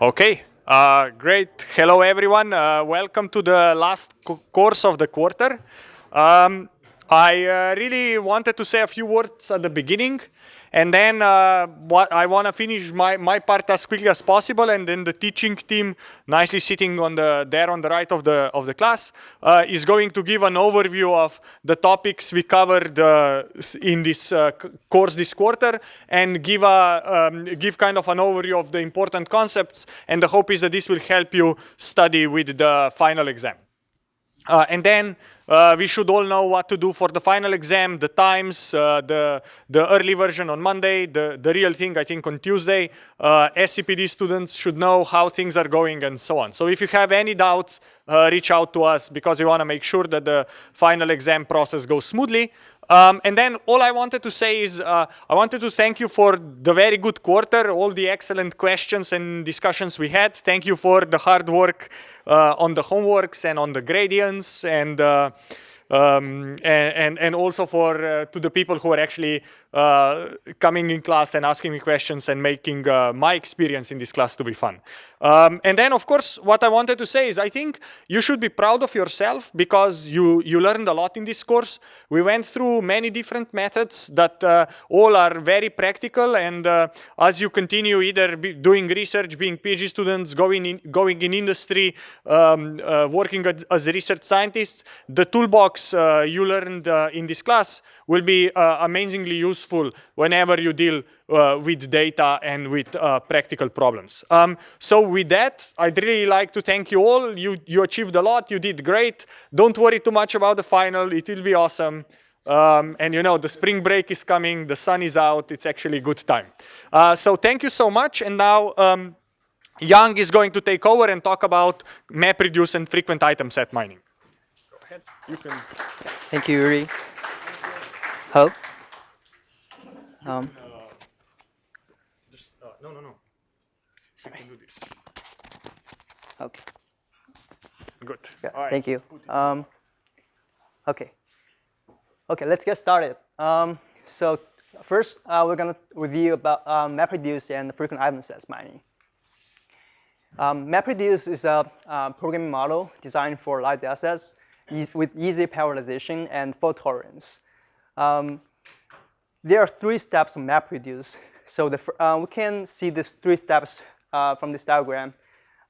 Okay, uh, great. Hello, everyone. Uh, welcome to the last co course of the quarter. Um, I uh, really wanted to say a few words at the beginning. And then uh, what I want to finish my, my part as quickly as possible, and then the teaching team, nicely sitting on the there on the right of the of the class, uh, is going to give an overview of the topics we covered uh, in this uh, course this quarter, and give a um, give kind of an overview of the important concepts. And the hope is that this will help you study with the final exam. Uh, and then uh, we should all know what to do for the final exam, the times, uh, the, the early version on Monday, the, the real thing I think on Tuesday. Uh, SCPD students should know how things are going and so on. So if you have any doubts, uh, reach out to us because we want to make sure that the final exam process goes smoothly. Um, and then all I wanted to say is uh, I wanted to thank you for the very good quarter, all the excellent questions and discussions we had. Thank you for the hard work uh, on the homeworks and on the gradients and uh, um, and, and, and also for uh, to the people who are actually uh, coming in class and asking me questions and making uh, my experience in this class to be fun. Um, and then, of course, what I wanted to say is I think you should be proud of yourself because you, you learned a lot in this course. We went through many different methods that uh, all are very practical. And uh, as you continue either doing research, being PhD students, going in, going in industry, um, uh, working as a research scientists, the toolbox you learned in this class will be amazingly useful useful whenever you deal uh, with data and with uh, practical problems. Um, so with that, I'd really like to thank you all. You, you achieved a lot. You did great. Don't worry too much about the final. It will be awesome. Um, and you know, the spring break is coming. The sun is out. It's actually a good time. Uh, so thank you so much. And now um, Young is going to take over and talk about MapReduce and frequent item set mining. Go ahead. You can. Thank you, Jure. Hope. Um, uh, just, uh, no, no, no. Sorry. You can do this. Okay. Good. Yeah, All right. Thank you. Um, okay. Okay, let's get started. Um, so first, uh, we're going to review about um, MapReduce and frequent item sets mining. Um, MapReduce is a uh, programming model designed for large datasets e with easy parallelization and fault tolerance. Um, there are three steps of MapReduce. So the, uh, we can see these three steps uh, from this diagram.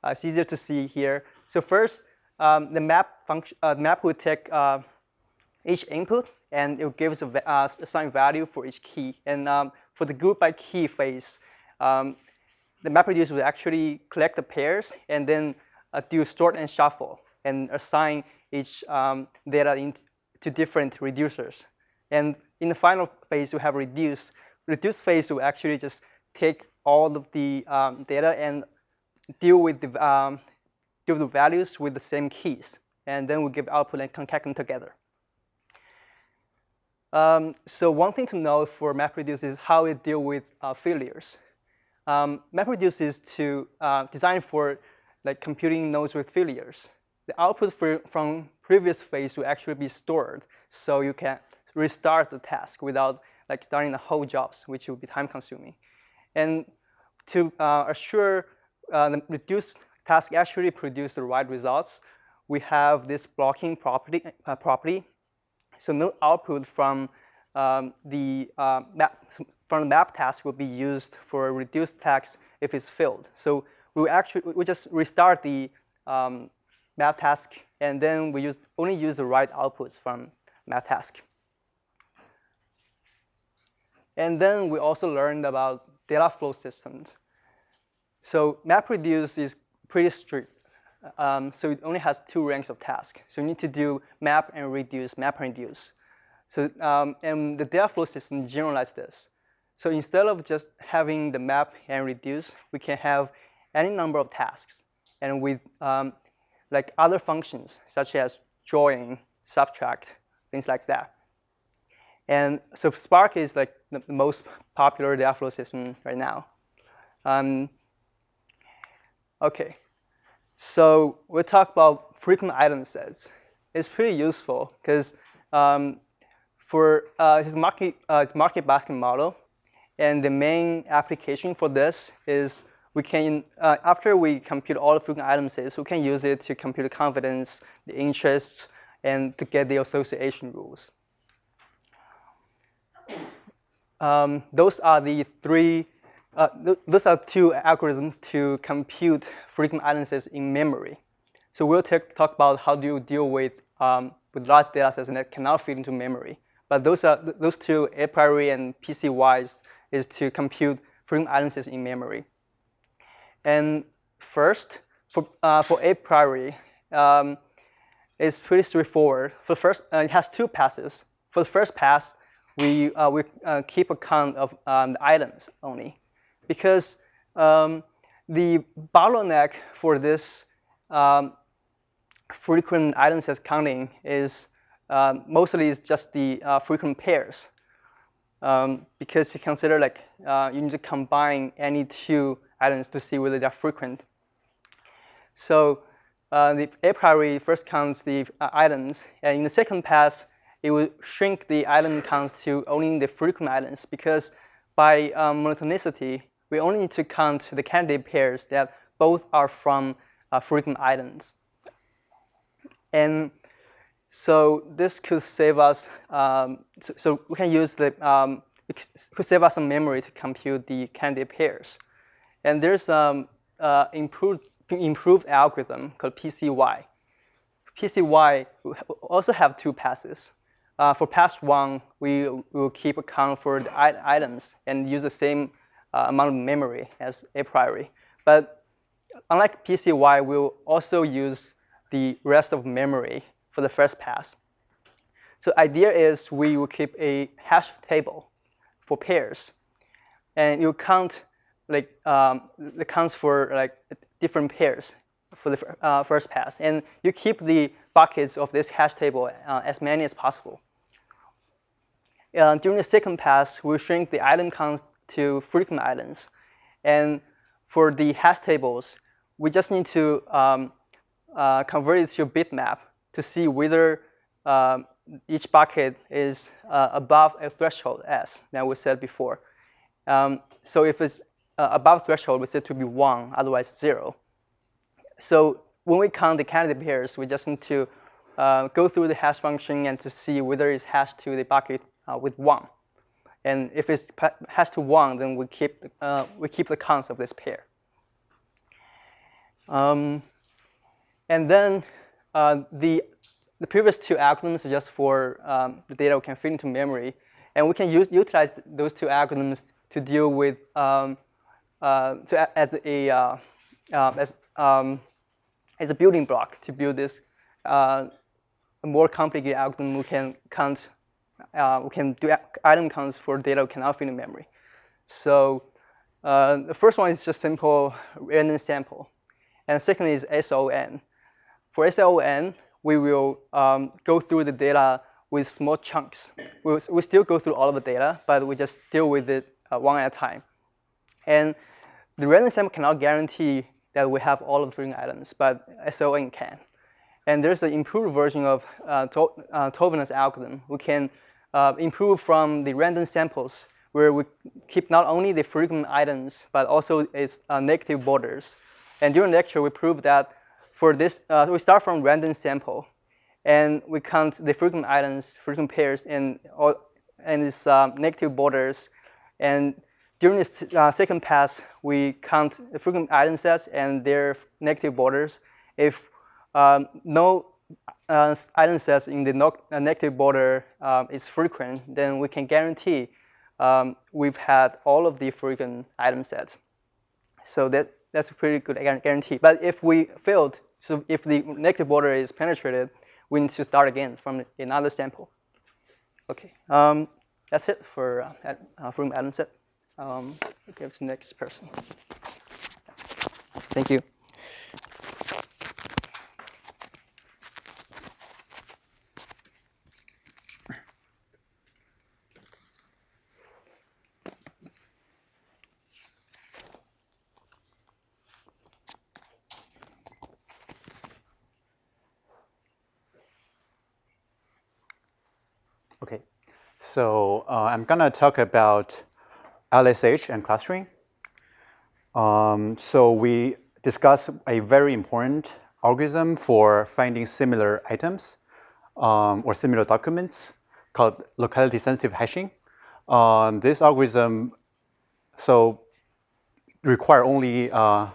Uh, it's easier to see here. So first, um, the map function, uh, map will take uh, each input and it gives a uh, assigned value for each key. And um, for the group by key phase, um, the MapReduce will actually collect the pairs and then do sort and shuffle and assign each um, data into different reducers. And in the final phase, we have reduce. Reduce phase will actually just take all of the um, data and deal with the um, deal with the values with the same keys, and then we give output and concatenate them together. Um, so one thing to know for MapReduce is how it deal with uh, failures. Um, MapReduce is to uh, design for like computing nodes with failures. The output for, from previous phase will actually be stored, so you can restart the task without like starting the whole jobs, which would be time consuming. And to uh, assure uh, the reduced task actually produce the right results, we have this blocking property. Uh, property. So no output from um, the uh, map from the map task will be used for reduced task if it's filled. So we actually we just restart the um, map task and then we use only use the right outputs from map task. And then we also learned about data flow systems. So MapReduce is pretty strict. Um, so it only has two ranks of tasks. So you need to do map and reduce, map and reduce. So um, and the data flow system generalizes this. So instead of just having the map and reduce, we can have any number of tasks. And with um, like other functions, such as join, subtract, things like that. And so Spark is like the most popular data flow system right now. Um, okay, so we'll talk about frequent item sets. It's pretty useful because um, for uh, market, uh, market basket model, and the main application for this is we can, uh, after we compute all the frequent item sets, we can use it to compute the confidence, the interests, and to get the association rules. Um, those are the three, uh, th those are two algorithms to compute frequent item in memory. So we'll talk about how do you deal with, um, with large data sets that cannot fit into memory. But those are those two, a priori and PCYs, is to compute frequent item in memory. And first, for, uh, for a priori, um, it's pretty straightforward. For the first, uh, it has two passes. For the first pass, we, uh, we uh, keep account of um, the items only. Because um, the bottleneck for this um, frequent item sets counting is um, mostly is just the uh, frequent pairs. Um, because you consider like uh, you need to combine any two items to see whether they're frequent. So uh, the a priori first counts the uh, items, and in the second pass, it will shrink the island counts to only the frequent items because by um, monotonicity, we only need to count the candidate pairs that both are from uh, frequent items. And so this could save us, um, so, so, we can use the, um, could save us some memory to compute the candidate pairs. And there's um, uh, improved, improved algorithm called PCY. PCY also have two passes. Uh, for pass one, we will keep account for the items and use the same uh, amount of memory as a priori. But unlike PCY, we'll also use the rest of memory for the first pass. So idea is we will keep a hash table for pairs. And you count like um, the counts for like different pairs for the uh, first pass. And you keep the buckets of this hash table uh, as many as possible. Uh, during the second pass, we'll shrink the item counts to frequent items. And for the hash tables, we just need to um, uh, convert it to a bitmap to see whether um, each bucket is uh, above a threshold S that we said before. Um, so if it's uh, above threshold, we set to be 1, otherwise 0. So when we count the candidate pairs, we just need to uh, go through the hash function and to see whether it's hashed to the bucket uh, with 1. And if it has to 1, then we keep, uh, we keep the counts of this pair. Um, and then uh, the, the previous two algorithms are just for um, the data we can fit into memory. And we can use, utilize those two algorithms to deal with um, uh, to, as a uh, uh, as um, as a building block to build this more complicated algorithm. We can count, we can do item counts for data we cannot fit in memory. So the first one is just simple random sample, and second is SON. For SON, we will um, go through the data with small chunks. We'll, we still go through all of the data, but we just deal with it uh, one at a time. And the random sample cannot guarantee that we have all of the frequent items, but SON can. And there's an improved version of uh, uh, algorithm. We can uh, improve from the random samples where we keep not only the frequent items, but also its uh, negative borders. And during the lecture, we proved that for this, uh, we start from random sample, and we count the frequent items, frequent pairs, and, all, and its um, negative borders. And during this uh, second pass, we count the frequent item sets and their negative borders. If um, no uh, sets in the no uh, negative border um, is frequent, then we can guarantee um, we've had all of the frequent item sets. So that, that's a pretty good guarantee. But if we failed, so if the negative border is penetrated, we need to start again from another sample. Okay, um, that's it for uh, uh, item sets um, give to the next person. Thank you. So uh, I'm going to talk about LSH and clustering. Um, so we discuss a very important algorithm for finding similar items um, or similar documents called locality sensitive hashing. Um, this algorithm so require only uh,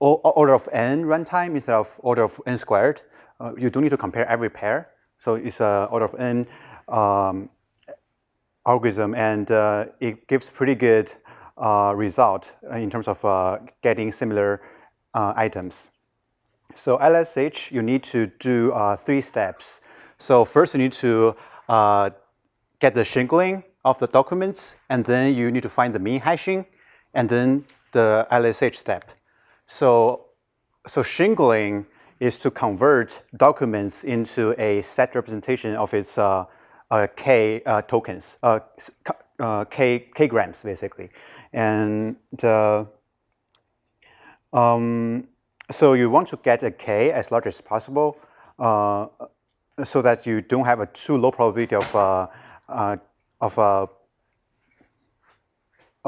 order of n runtime instead of order of n squared. Uh, you don't need to compare every pair. So it's a order of n um, algorithm, and uh, it gives pretty good uh, result in terms of uh, getting similar uh, items. So LSH, you need to do uh, three steps. So first you need to get the shingling of the documents, and then you need to find the min hashing, and then the LSH step. So, so shingling is to convert documents into a set representation of its uh, uh, k uh, tokens, uh, uh, k, k grams basically. And um, so you want to get a k as large as possible uh, so that you don't have a too low probability of, of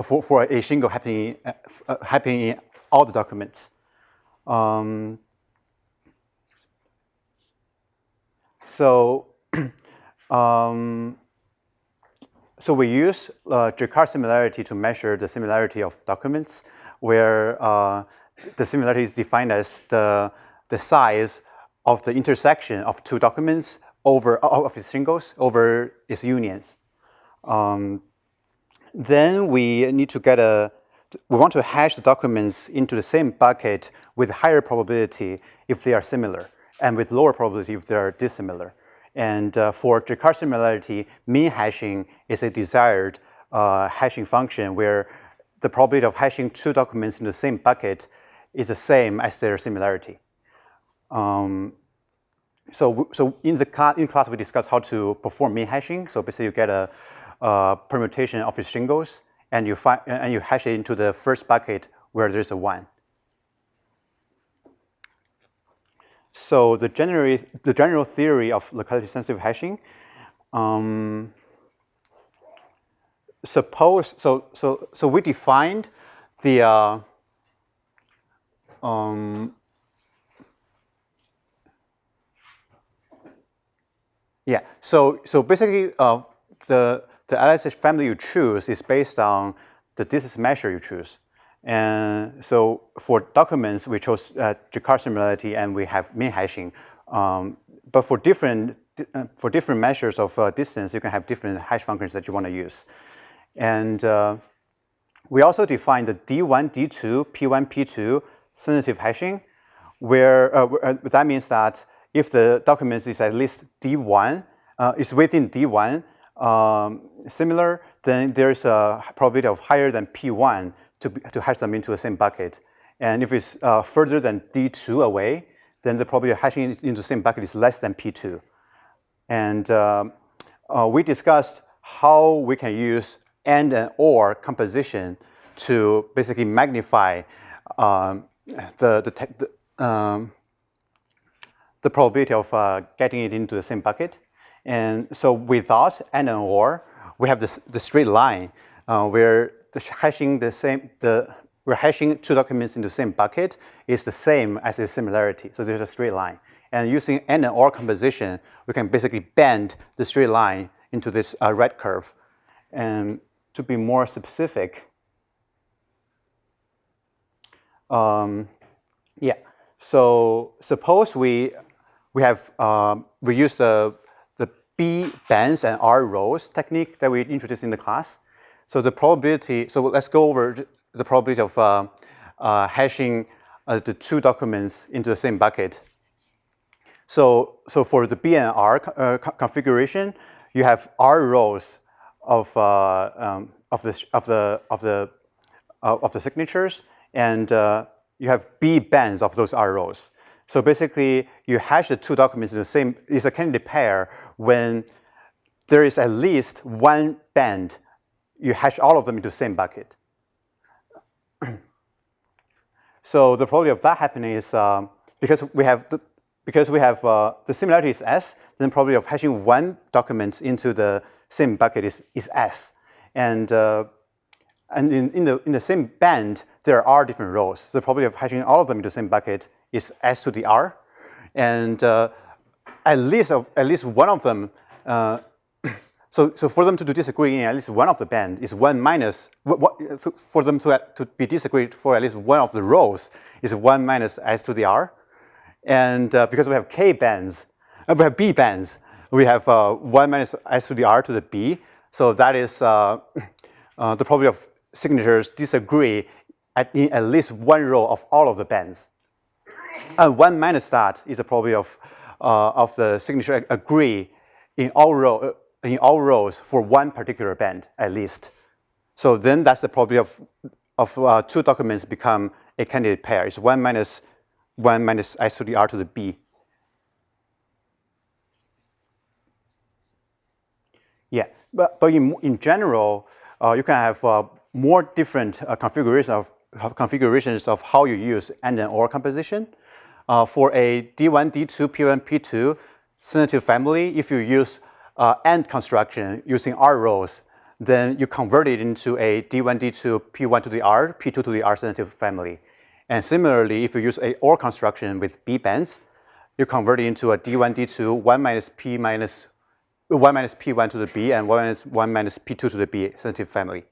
for, for a shingle happening, happening in all the documents. Um, so, um, so we use uh, Jaccard similarity to measure the similarity of documents, where uh, the similarity is defined as the, the size of the intersection of two documents over of its shingles over its unions. Um, then we need to get a we want to hash the documents into the same bucket with higher probability if they are similar, and with lower probability if they are dissimilar. And uh, for Jaccard similarity, min hashing is a desired uh, hashing function where the probability of hashing two documents in the same bucket is the same as their similarity. Um, so, so in the class, in class we discussed how to perform min hashing. So basically you get a, a permutation of its shingles and you, find, and you hash it into the first bucket where there's a 1. So the, general the general theory of locality-sensitive hashing, um, suppose, so, so, so we defined the, uh, um, yeah, so, so basically uh, the, the LSH family you choose is based on the distance measure you choose. And so for documents, we chose uh, Jaccard similarity and we have min hashing. Um, but for different, uh, for different measures of uh, distance, you can have different hash functions that you want to use. And uh, we also define the D1, D2, P1, P2 sensitive hashing, where uh, uh, that means that if the document is at least D1, is within D1, um, similar, then there's a probability of higher than P1 to, to hash them into the same bucket. And if it's uh, further than D2 away, then the probability of hashing it into the same bucket is less than P2. And uh, uh, we discussed how we can use AND and OR composition to basically magnify um, the, the, the, um, the probability of uh, getting it into the same bucket. And so without AND and OR, we have this, the straight line uh, where the hashing the same, the, we're hashing two documents in the same bucket is the same as the similarity. So there's a straight line. And using AND and OR composition, we can basically bend the straight line into this uh, red curve. And to be more specific, um, yeah. So suppose we we have um, we use the B bands and R rows technique that we introduced in the class. So the probability, so let's go over the probability of uh, uh, hashing uh, the two documents into the same bucket. So, so for the B and R uh, configuration, you have R rows of, uh, um, of, the, of, the, of, the, uh, of the signatures, and you have B bands of those R rows. So basically, you hash the two documents in the same, it's a candidate pair when there is at least one band, you hash all of them into the same bucket. so the probability of that happening is um, because we have the, because we have uh, the similarity is S, then probability of hashing one document into the same bucket is, is S. And uh, and in, in, the, in the same band, there are different rows. So the probability of hashing all of them in the same bucket is S to the R. And uh, at, least, at least one of them, uh, so, so for them to disagree in at least one of the band is 1 minus, what, for them to, to be disagreed for at least one of the rows is 1 minus S to the R. And uh, because we have K bands, uh, we have B bands, we have uh, 1 minus S to the R to the B. So that is uh, uh, the probability of signatures disagree at, in at least one row of all of the bands. And 1 minus that is the probability of, uh, of the signature agree in all, row, in all rows for one particular band at least. So then that's the probability of, of uh, two documents become a candidate pair. It's 1 minus 1 minus s to the r to the b. Yeah, but, but in, in general, uh, you can have uh, more different uh, configurations of configurations of how you use AND and OR composition. Uh, for a D1, D2, P1, P2 sensitive family, if you use uh, AND construction using R rows, then you convert it into a D1, D2, P1 to the R, P2 to the R sensitive family. And similarly, if you use a OR construction with B bands, you convert it into a D1, D2, 1 minus P minus 1 minus P1 to the B and 1 minus 1 minus P2 to the B sensitive family.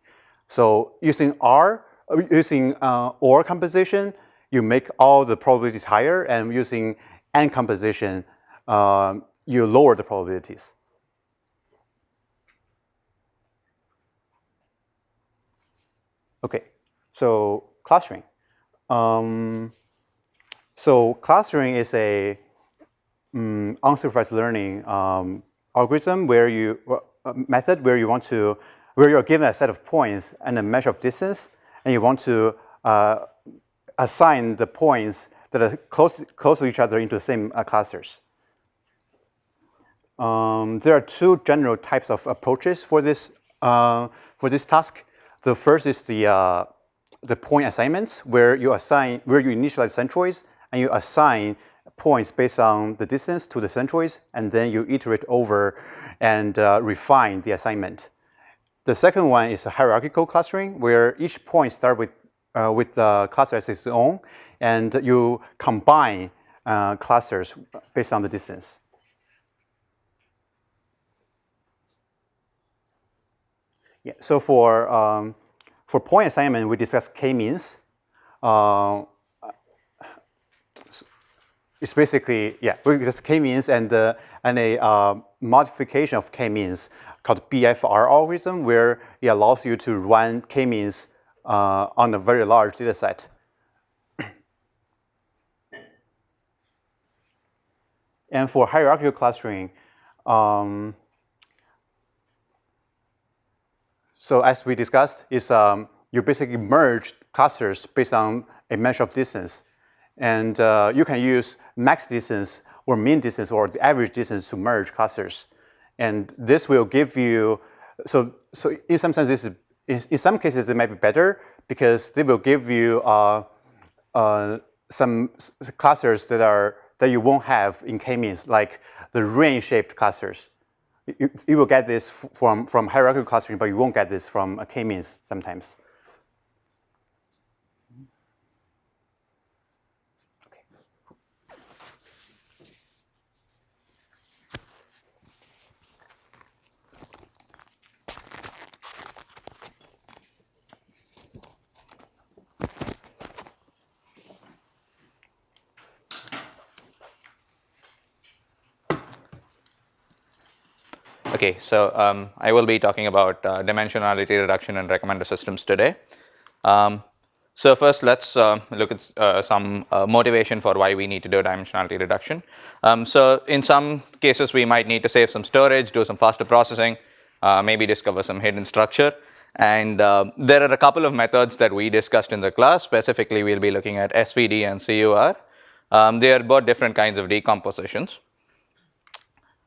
So using R, uh, using uh, OR composition, you make all the probabilities higher, and using AND composition, um, you lower the probabilities. Okay, so clustering. Um, so clustering is a um, unsupervised learning um, algorithm where you uh, method where you want to where you're given a set of points and a measure of distance, and you want to uh, assign the points that are close, close to each other into the same uh, clusters. Um, there are two general types of approaches for this, uh, for this task. The first is the, uh, the point assignments, where you assign, where you initialize centroids, and you assign points based on the distance to the centroids, and then you iterate over and uh, refine the assignment. The second one is hierarchical clustering, where each point starts with, uh, with the cluster as its own, and you combine uh, clusters based on the distance. Yeah, so for, um, for point assignment, we discussed k-means. Uh, it's basically, yeah, we discussed k-means and, uh, and a uh, modification of k-means called BFR algorithm, where it allows you to run k-means uh, on a very large data set. and for hierarchical clustering, um, so as we discussed, is um, you basically merge clusters based on a measure of distance. And uh, you can use max distance or mean distance or the average distance to merge clusters. And this will give you, so, so in some sense, this is, in some cases it might be better because they will give you uh, uh, some clusters that are, that you won't have in k-means, like the ring-shaped clusters. You, you, will get this from, from hierarchical clustering, but you won't get this from a k-means sometimes. Okay, so um, I will be talking about uh, dimensionality reduction and recommender systems today. Um, so first, let's uh, look at uh, some uh, motivation for why we need to do dimensionality reduction. Um, so in some cases, we might need to save some storage, do some faster processing, uh, maybe discover some hidden structure. And uh, there are a couple of methods that we discussed in the class. Specifically, we'll be looking at SVD and CUR. Um, they are both different kinds of decompositions.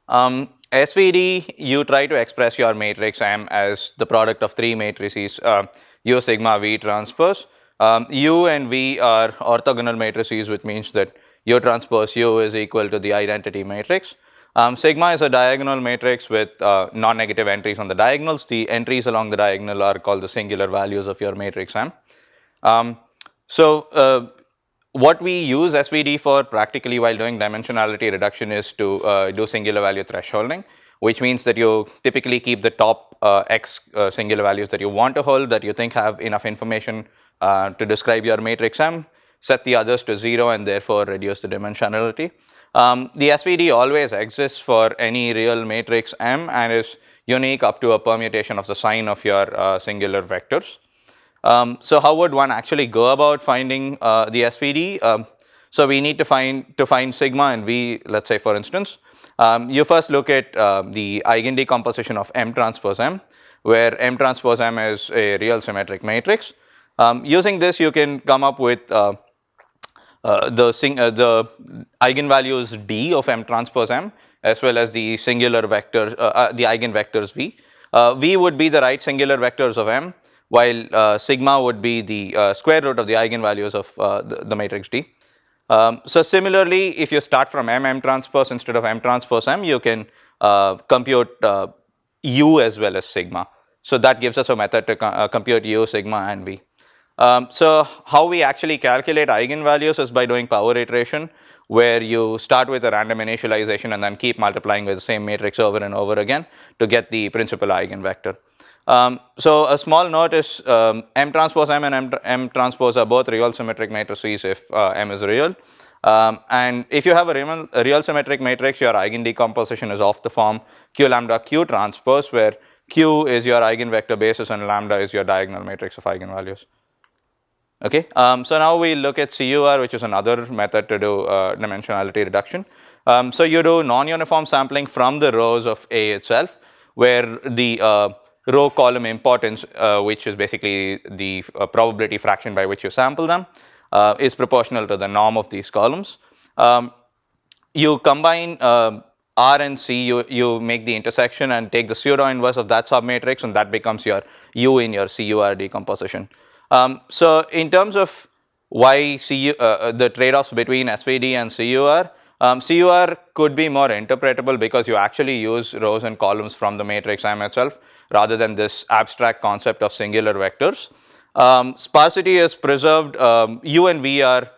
Um, SVD, you try to express your matrix M as the product of three matrices, uh, U sigma V transpose. Um, U and V are orthogonal matrices, which means that U transpose U is equal to the identity matrix. Um, sigma is a diagonal matrix with uh, non-negative entries on the diagonals. The entries along the diagonal are called the singular values of your matrix M. Um, so uh, what we use SVD for practically while doing dimensionality reduction is to uh, do singular value thresholding, which means that you typically keep the top uh, X uh, singular values that you want to hold that you think have enough information uh, to describe your matrix M, set the others to zero and therefore reduce the dimensionality. Um, the SVD always exists for any real matrix M and is unique up to a permutation of the sign of your uh, singular vectors. Um, so how would one actually go about finding uh, the SVD? Um, so we need to find to find sigma and V, let's say for instance. Um, you first look at uh, the eigen decomposition of M transpose M, where M transpose M is a real symmetric matrix. Um, using this, you can come up with uh, uh, the, sing, uh, the eigenvalues d of m transpose m as well as the singular vectors, uh, the eigenvectors v. V would be the right singular vectors of m while uh, sigma would be the uh, square root of the eigenvalues of uh, the, the, matrix d. Um, so similarly, if you start from m m transpose instead of m transpose m, you can compute u as well as sigma. So that gives us a method to co compute u, sigma and v. Um, so how we actually calculate eigenvalues is by doing power iteration where you start with a random initialization and then keep multiplying with the same matrix over and over again to get the principal eigenvector. Um, so a small note is um, M transpose M and M, M, transpose are both real symmetric matrices if uh, M is real. Um, and if you have a real, a real, symmetric matrix, your eigen decomposition is of the form Q lambda Q transpose where Q is your eigenvector basis and lambda is your diagonal matrix of eigenvalues. Okay, um, so now we look at CUR, which is another method to do uh, dimensionality reduction. Um, so you do non-uniform sampling from the rows of A itself, where the uh, row column importance, uh, which is basically the uh, probability fraction by which you sample them, uh, is proportional to the norm of these columns. Um, you combine um, R and C, you, you make the intersection and take the pseudo inverse of that submatrix, and that becomes your U in your CUR decomposition. Um, so in terms of why CU, uh, uh the trade-offs between SVD and CUR, um, CUR could be more interpretable because you actually use rows and columns from the matrix M itself rather than this abstract concept of singular vectors. Um, sparsity is preserved, um, U and V are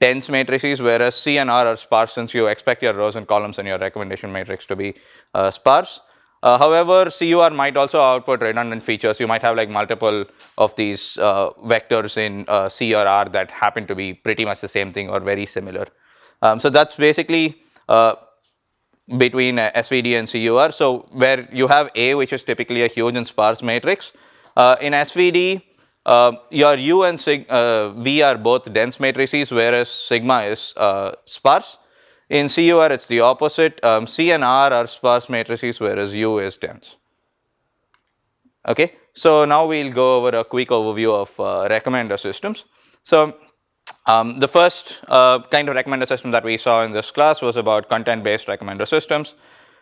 dense matrices whereas C and R are sparse since you expect your rows and columns in your recommendation matrix to be uh, sparse. Uh, however, CUR might also output redundant features. You might have like multiple of these uh, vectors in uh, C or R that happen to be pretty much the same thing or very similar. Um, so that's basically uh, between uh, SVD and CUR. So where you have A, which is typically a huge and sparse matrix. Uh, in SVD, your U and sig V are both dense matrices, whereas sigma is sparse. In CUR, it's the opposite. Um, C and R are sparse matrices, whereas U is dense. Okay, so now we'll go over a quick overview of uh, recommender systems. So um, the first uh, kind of recommender system that we saw in this class was about content-based recommender systems.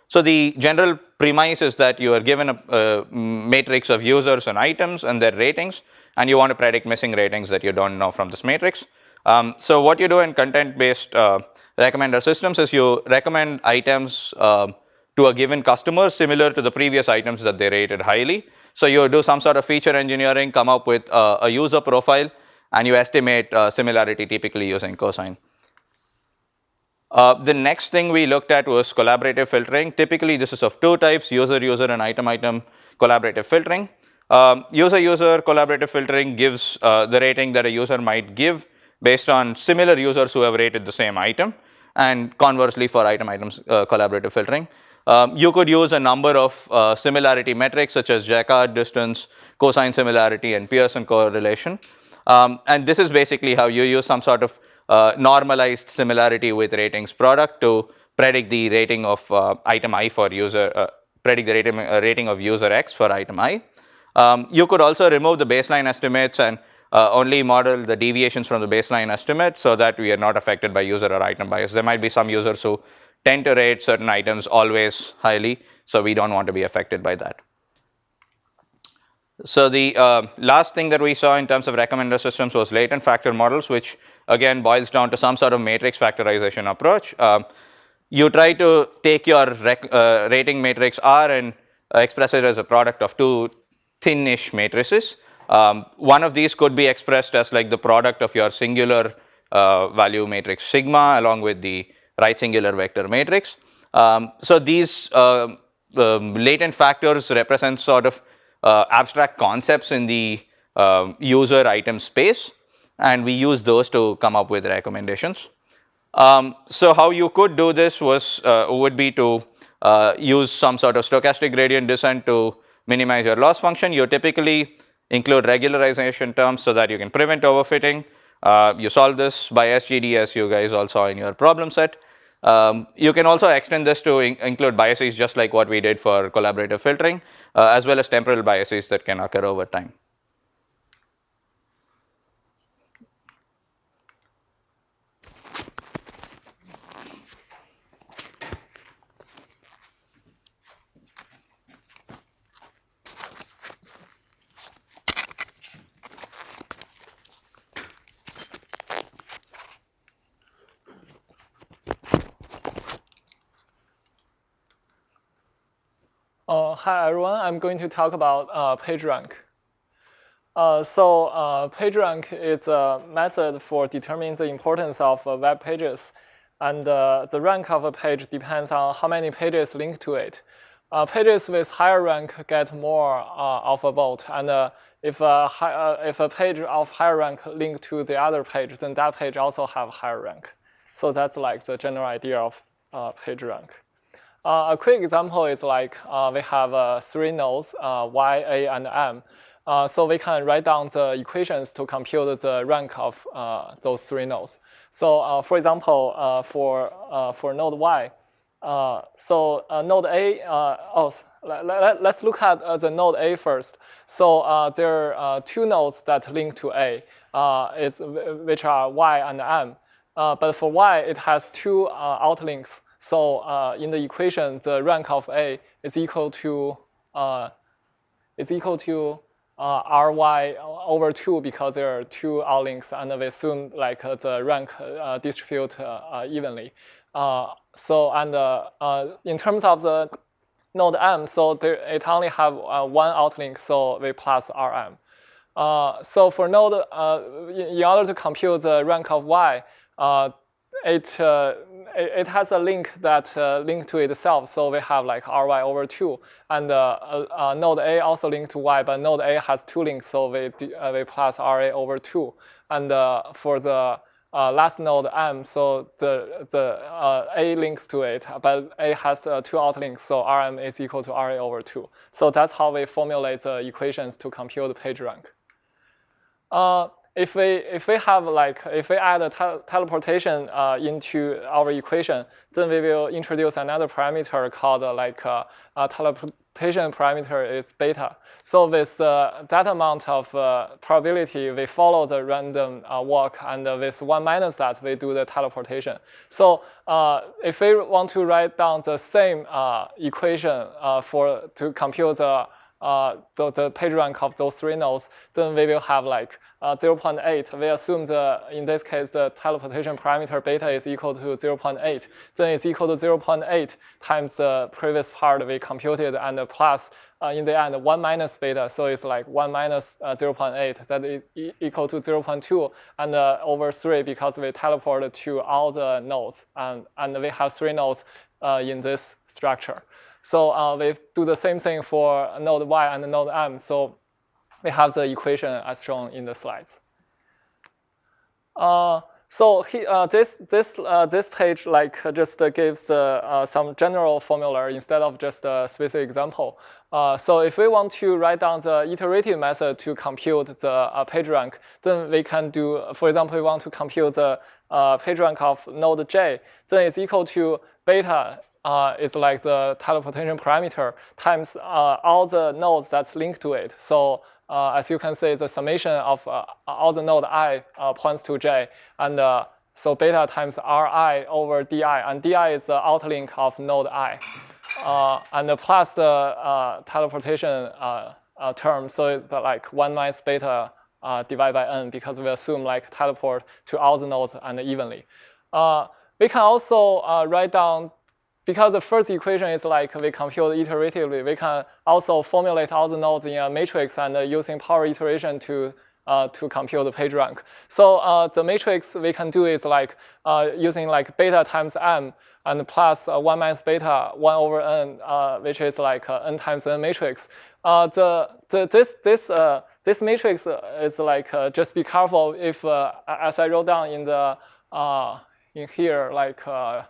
So the general premise is that you are given a, a, matrix of users and items and their ratings, and you want to predict missing ratings that you don't know from this matrix. Um, so what you do in content-based uh, recommender systems is you recommend items uh, to a given customer similar to the previous items that they rated highly. So you do some sort of feature engineering, come up with uh, a user profile, and you estimate uh, similarity typically using cosine. Uh, the next thing we looked at was collaborative filtering. Typically, this is of two types, user-user and item-item collaborative filtering. User-user um, collaborative filtering gives uh, the rating that a user might give based on similar users who have rated the same item and conversely for item items uh, collaborative filtering. Um, you could use a number of uh, similarity metrics such as Jaccard distance, cosine similarity and Pearson correlation. Um, and this is basically how you use some sort of uh, normalized similarity with ratings product to predict the rating of uh, item i for user, uh, predict the rating, uh, rating of user x for item i. Um, you could also remove the baseline estimates and uh, only model the deviations from the baseline estimate so that we are not affected by user or item bias. There might be some users who tend to rate certain items always highly, so we don't want to be affected by that. So the uh, last thing that we saw in terms of recommender systems was latent factor models, which again boils down to some sort of matrix factorization approach. Uh, you try to take your uh, rating matrix R and uh, express it as a product of two thin-ish matrices. Um, one of these could be expressed as like the product of your singular uh, value matrix sigma along with the right singular vector matrix. Um, so these um, latent factors represent sort of uh, abstract concepts in the um, user item space and we use those to come up with recommendations. Um, so how you could do this was uh, would be to uh, use some sort of stochastic gradient descent to minimize your loss function. You typically include regularization terms so that you can prevent overfitting. Uh, you solve this by SGD as you guys all saw in your problem set. Um, you can also extend this to in include biases just like what we did for collaborative filtering uh, as well as temporal biases that can occur over time. Uh, hi everyone, I'm going to talk about uh, PageRank. Uh, so uh, PageRank is a method for determining the importance of uh, web pages. And uh, the rank of a page depends on how many pages link to it. pages with higher rank get more of a vote. And if, a high, if a page of higher rank link to the other page, then that page also have higher rank. So that's like the general idea of PageRank. Uh, a quick example is like uh, we have uh, three nodes, uh, y, a, and m. Uh, so we can write down the equations to compute the rank of uh, those three nodes. So for example, for, for node y, so node a, oh, let, us look at the node a first. So there are two nodes that link to a, which are y and m. but for y, it has two outlinks. So uh, in the equation, the rank of A is equal to uh, is equal to uh, Ry over 2 because there are two outlinks and we assume like uh, the rank uh, distribute uh, evenly. so and in terms of the node M, so there, it only have one outlink, so we plus Rm. so for node, in order to compute the rank of Y, it, uh, it, has a link that uh, link to itself. So we have like ry over 2. And uh, uh node A also linked to y, but node A has two links, so we, uh, we plus ra over 2. And uh, for the last node m, so the, the A links to it, but A has two outlinks, so rm is equal to ra over 2. So that's how we formulate the equations to compute the page rank if we if we have like if we add a te teleportation uh, into our equation, then we will introduce another parameter called uh, like uh, teleportation parameter is beta. So with uh, that amount of uh, probability, we follow the random uh, walk, and with one minus that, we do the teleportation. So if we want to write down the same equation for to compute the uh, the, the page rank of those three nodes, then we will have like uh, 0.8. We assume the, in this case, the teleportation parameter beta is equal to 0.8. Then it's equal to 0.8 times the previous part we computed and plus uh, in the end 1 minus beta. So it's like 1 minus, uh, 0.8. That is e equal to 0.2 and uh, over 3 because we teleport to all the nodes. And, and we have three nodes uh, in this structure. So uh, we do the same thing for node y and node m. So we have the equation as shown in the slides. Uh, so he, uh, this this uh, this page like just gives uh, some general formula instead of just a specific example. Uh, so if we want to write down the iterative method to compute the uh, page rank, then we can do, for example, we want to compute the page rank of node j, then it's equal to beta uh, is like the teleportation parameter times uh, all the nodes that's linked to it. So uh, as you can see, the summation of uh, all the node i uh, points to j. And uh, so beta times ri over di. And di is the outlink of node i. and the plus the teleportation term. So it's like 1 minus beta divided by n because we assume like teleport to all the nodes and evenly. We can also write down because the first equation is like we compute iteratively, we can also formulate all the nodes in a matrix and uh, using power iteration to uh, to compute the page rank. So uh, the matrix we can do is like uh, using like beta times m and plus uh, 1 minus beta 1 over n, uh, which is like n times n matrix. the, the, this, this, this matrix is like just be careful if, as I wrote down in the in here, like uh,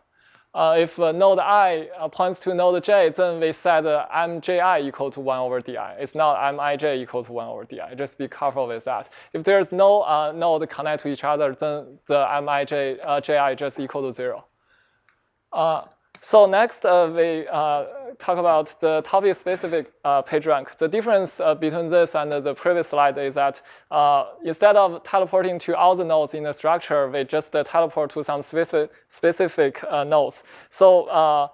if uh, node i uh, points to node j, then we set uh, mji equal to 1 over di. It's not mij equal to 1 over di. Just be careful with that. If there's no uh, node connect to each other, then the mij uh, ji just equal to 0. So next, uh, we uh, talk about the topic-specific uh, PageRank. The difference uh, between this and the previous slide is that uh, instead of teleporting to all the nodes in the structure, we just uh, teleport to some specific, specific nodes. So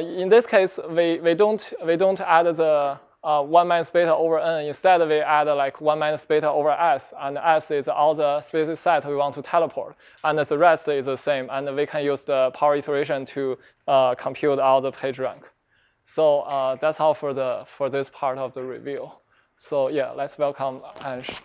in this case, we, we, don't, we don't add the uh, 1 minus beta over n. Instead, we add like 1 minus beta over s, and s is all the specific set we want to teleport, and the rest is the same, and we can use the power iteration to uh, compute all the page rank. So uh, that's all for, the, for this part of the review. So yeah, let's welcome Ansh.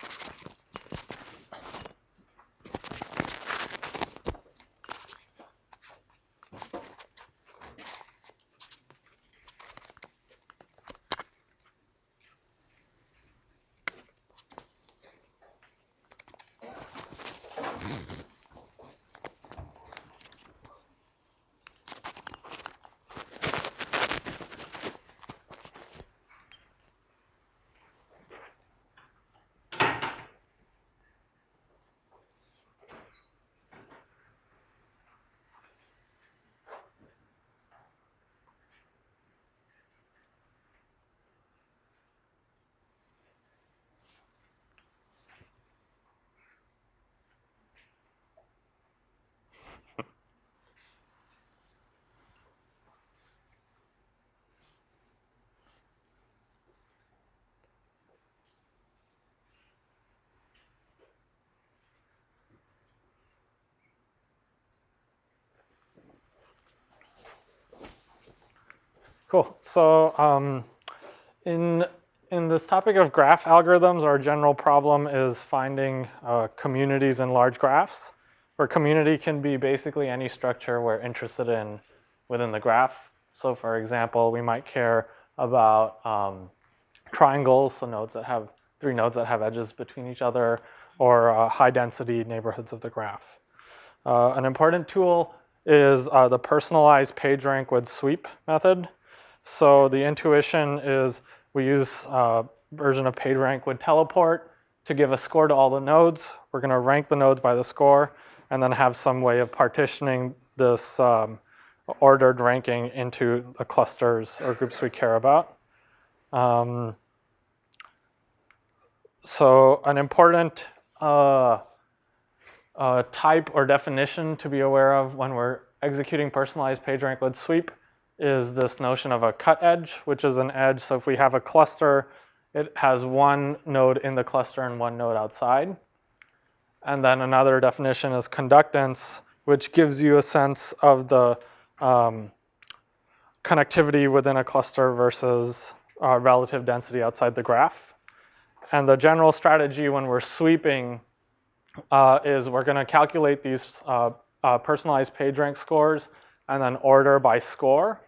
Cool. So um, in, in this topic of graph algorithms, our general problem is finding uh, communities in large graphs. Where community can be basically any structure we're interested in within the graph. So for example, we might care about um, triangles, so nodes that have three nodes that have edges between each other, or uh, high density neighborhoods of the graph. Uh, an important tool is uh, the personalized PageRank with sweep method. So the intuition is we use a version of PageRank with teleport to give a score to all the nodes. We're going to rank the nodes by the score and then have some way of partitioning this um, ordered ranking into the clusters or groups we care about. Um, so an important uh, uh, type or definition to be aware of when we're executing personalized PageRank with sweep is this notion of a cut edge, which is an edge. So if we have a cluster, it has one node in the cluster and one node outside. And then another definition is conductance, which gives you a sense of the um, connectivity within a cluster versus uh, relative density outside the graph. And the general strategy when we're sweeping uh, is we're going to calculate these uh, uh personalized PageRank scores and then order by score,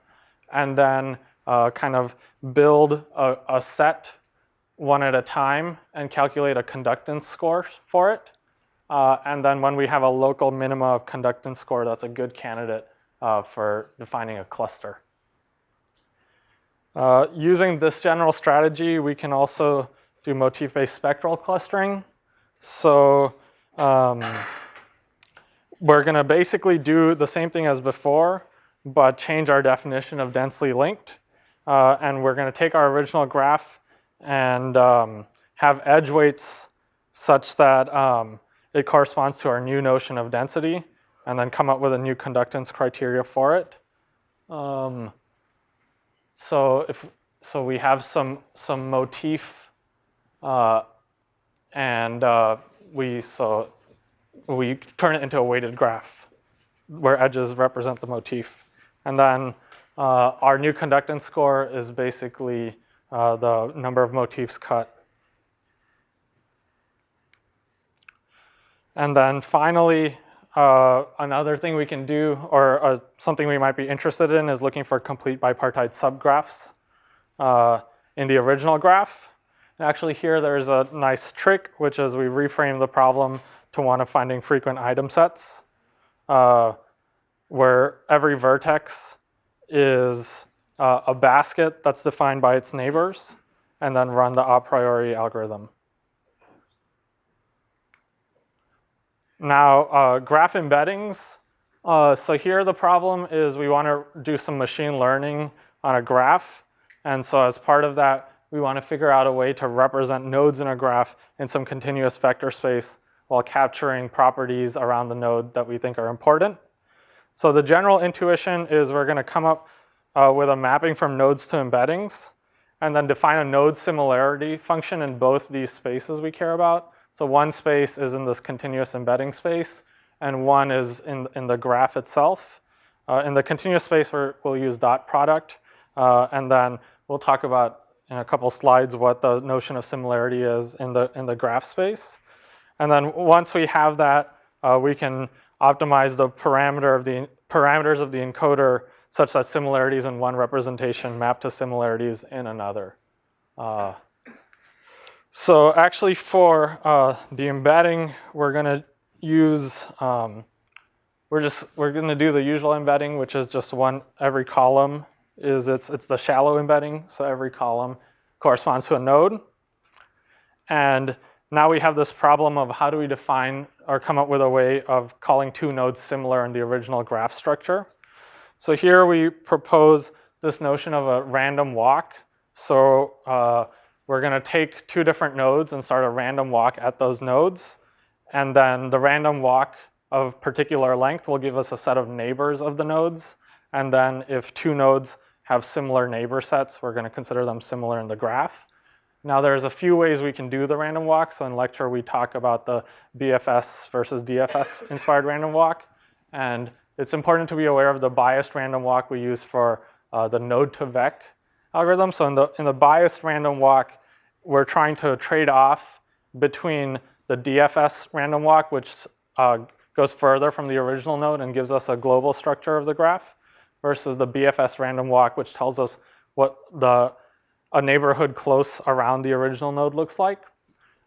and then uh, kind of build a, a, set one at a time and calculate a conductance score for it. Uh, and then when we have a local minima of conductance score, that's a good candidate uh, for defining a cluster. Uh, using this general strategy, we can also do motif-based spectral clustering. So um, we're going to basically do the same thing as before, but change our definition of densely linked. Uh, and we're going to take our original graph and um, have edge weights such that um, it corresponds to our new notion of density, and then come up with a new conductance criteria for it. Um, so if so, we have some some motif, uh, and uh, we so we turn it into a weighted graph where edges represent the motif And then uh, our new conductance score is basically uh, the number of motifs cut. And then finally, uh, another thing we can do, or uh, something we might be interested in, is looking for complete bipartite subgraphs uh, in the original graph. And actually here there's a nice trick, which is we reframe the problem to one of finding frequent item sets, uh, where every vertex is uh, a basket that's defined by its neighbors, and then run the Apriori algorithm. Now, uh, graph embeddings. Uh, so here the problem is we want to do some machine learning on a graph. And so as part of that, we want to figure out a way to represent nodes in a graph in some continuous vector space while capturing properties around the node that we think are important. So the general intuition is we're going to come up uh, with a mapping from nodes to embeddings and then define a node similarity function in both these spaces we care about. So one space is in this continuous embedding space, and one is in, in the graph itself. Uh, in the continuous space, we will use dot product, uh, and then we'll talk about in a couple slides what the notion of similarity is in the, in the graph space. And then once we have that, uh, we can optimize the parameter of the parameters of the encoder such that similarities in one representation map to similarities in another. Uh, so actually for uh, the embedding, we're gonna use, um, we're just, we're gonna do the usual embedding, which is just one, every column is, it's, it's the shallow embedding. So every column corresponds to a node. And now we have this problem of how do we define or come up with a way of calling two nodes similar in the original graph structure. So here we propose this notion of a random walk. So uh, we're going to take two different nodes and start a random walk at those nodes. And then the random walk of particular length will give us a set of neighbors of the nodes. And then if two nodes have similar neighbor sets, we're going to consider them similar in the graph. Now there's a few ways we can do the random walk. So in lecture we talk about the BFS versus DFS inspired random walk. And it's important to be aware of the biased random walk we use for uh, the node2vec algorithm. So in the, in the biased random walk, we're trying to trade off between the DFS random walk, which uh, goes further from the original node and gives us a global structure of the graph, versus the BFS random walk, which tells us what the a neighborhood close around the original node looks like.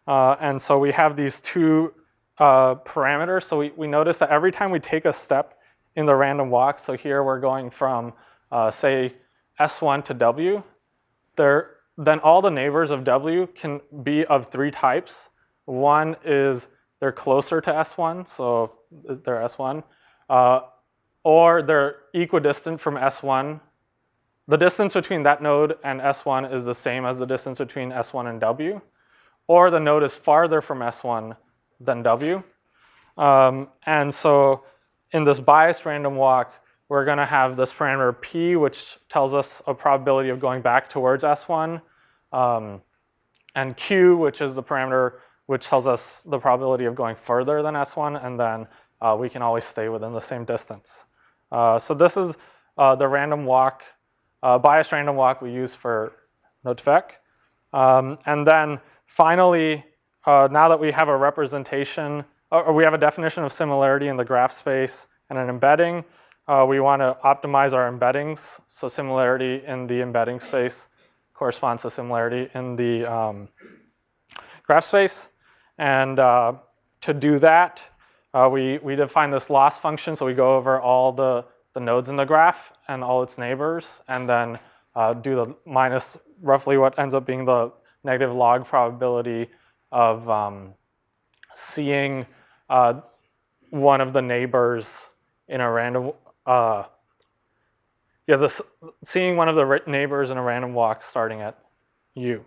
Uh, and so we have these two uh, parameters. So we, we notice that every time we take a step in the random walk, so here we're going from, uh, say, S1 to W, there, then all the neighbors of W can be of three types. One is they're closer to S1, so they're S1, uh, or they're equidistant from S1. The distance between that node and S1 is the same as the distance between S1 and W, or the node is farther from S1 than W. Um, and so in this biased random walk, we're going to have this parameter p, which tells us a probability of going back towards S1, um, and q, which is the parameter which tells us the probability of going further than S1, and then uh, we can always stay within the same distance. Uh, so this is uh, the random walk, uh, biased random walk we use for NodeVec. Um, and then finally, uh, now that we have a representation, or we have a definition of similarity in the graph space and an embedding, uh, we want to optimize our embeddings. So similarity in the embedding space corresponds to similarity in the um, graph space. And uh, to do that, uh, we, we define this loss function. So we go over all the, the nodes in the graph and all its neighbors, and then uh, do the minus roughly what ends up being the negative log probability of um, seeing uh, one of the neighbors in a random uh, yeah, this, seeing one of the neighbors in a random walk starting at U.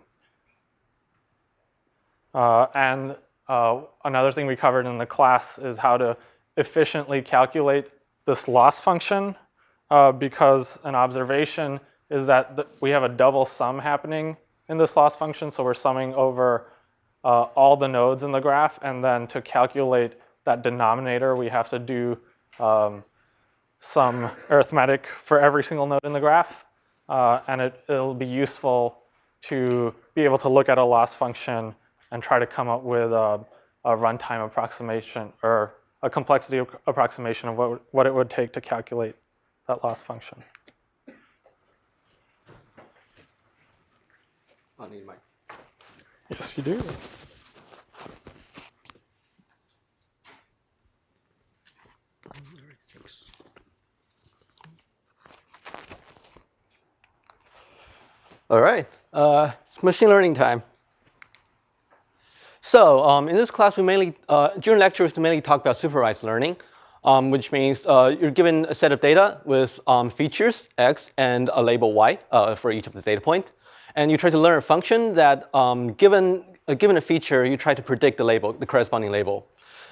Uh, and uh, another thing we covered in the class is how to efficiently calculate this loss function uh, because an observation is that we have a double sum happening in this loss function. So we're summing over uh, all the nodes in the graph. And then to calculate that denominator, we have to do um, some arithmetic for every single node in the graph. Uh, and it, it'll be useful to be able to look at a loss function and try to come up with a, a runtime approximation or a complexity approximation of what, what it would take to calculate that loss function. I need my. Yes, you do. All right, uh, it's machine learning time. So um, in this class, we mainly, uh, during lectures, we mainly talk about supervised learning, um, which means uh, you're given a set of data with um, features, x, and a label y uh, for each of the data point. And you try to learn a function that, um, given, uh, given a feature, you try to predict the label, the corresponding label.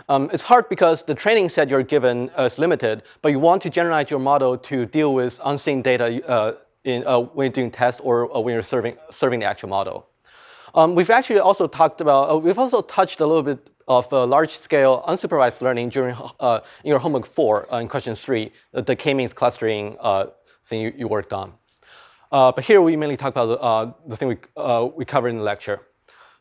Um, it's hard because the training set you're given is limited, but you want to generalize your model to deal with unseen data uh, in, uh, when you're doing tests or uh, when you're serving, serving the actual model. Um, we've actually also talked about, uh, we've also touched a little bit of uh, large-scale unsupervised learning during uh, in your homework four uh, in question three, the k-means clustering thing you, you, worked on. but here we mainly talk about the thing we, we covered in the lecture.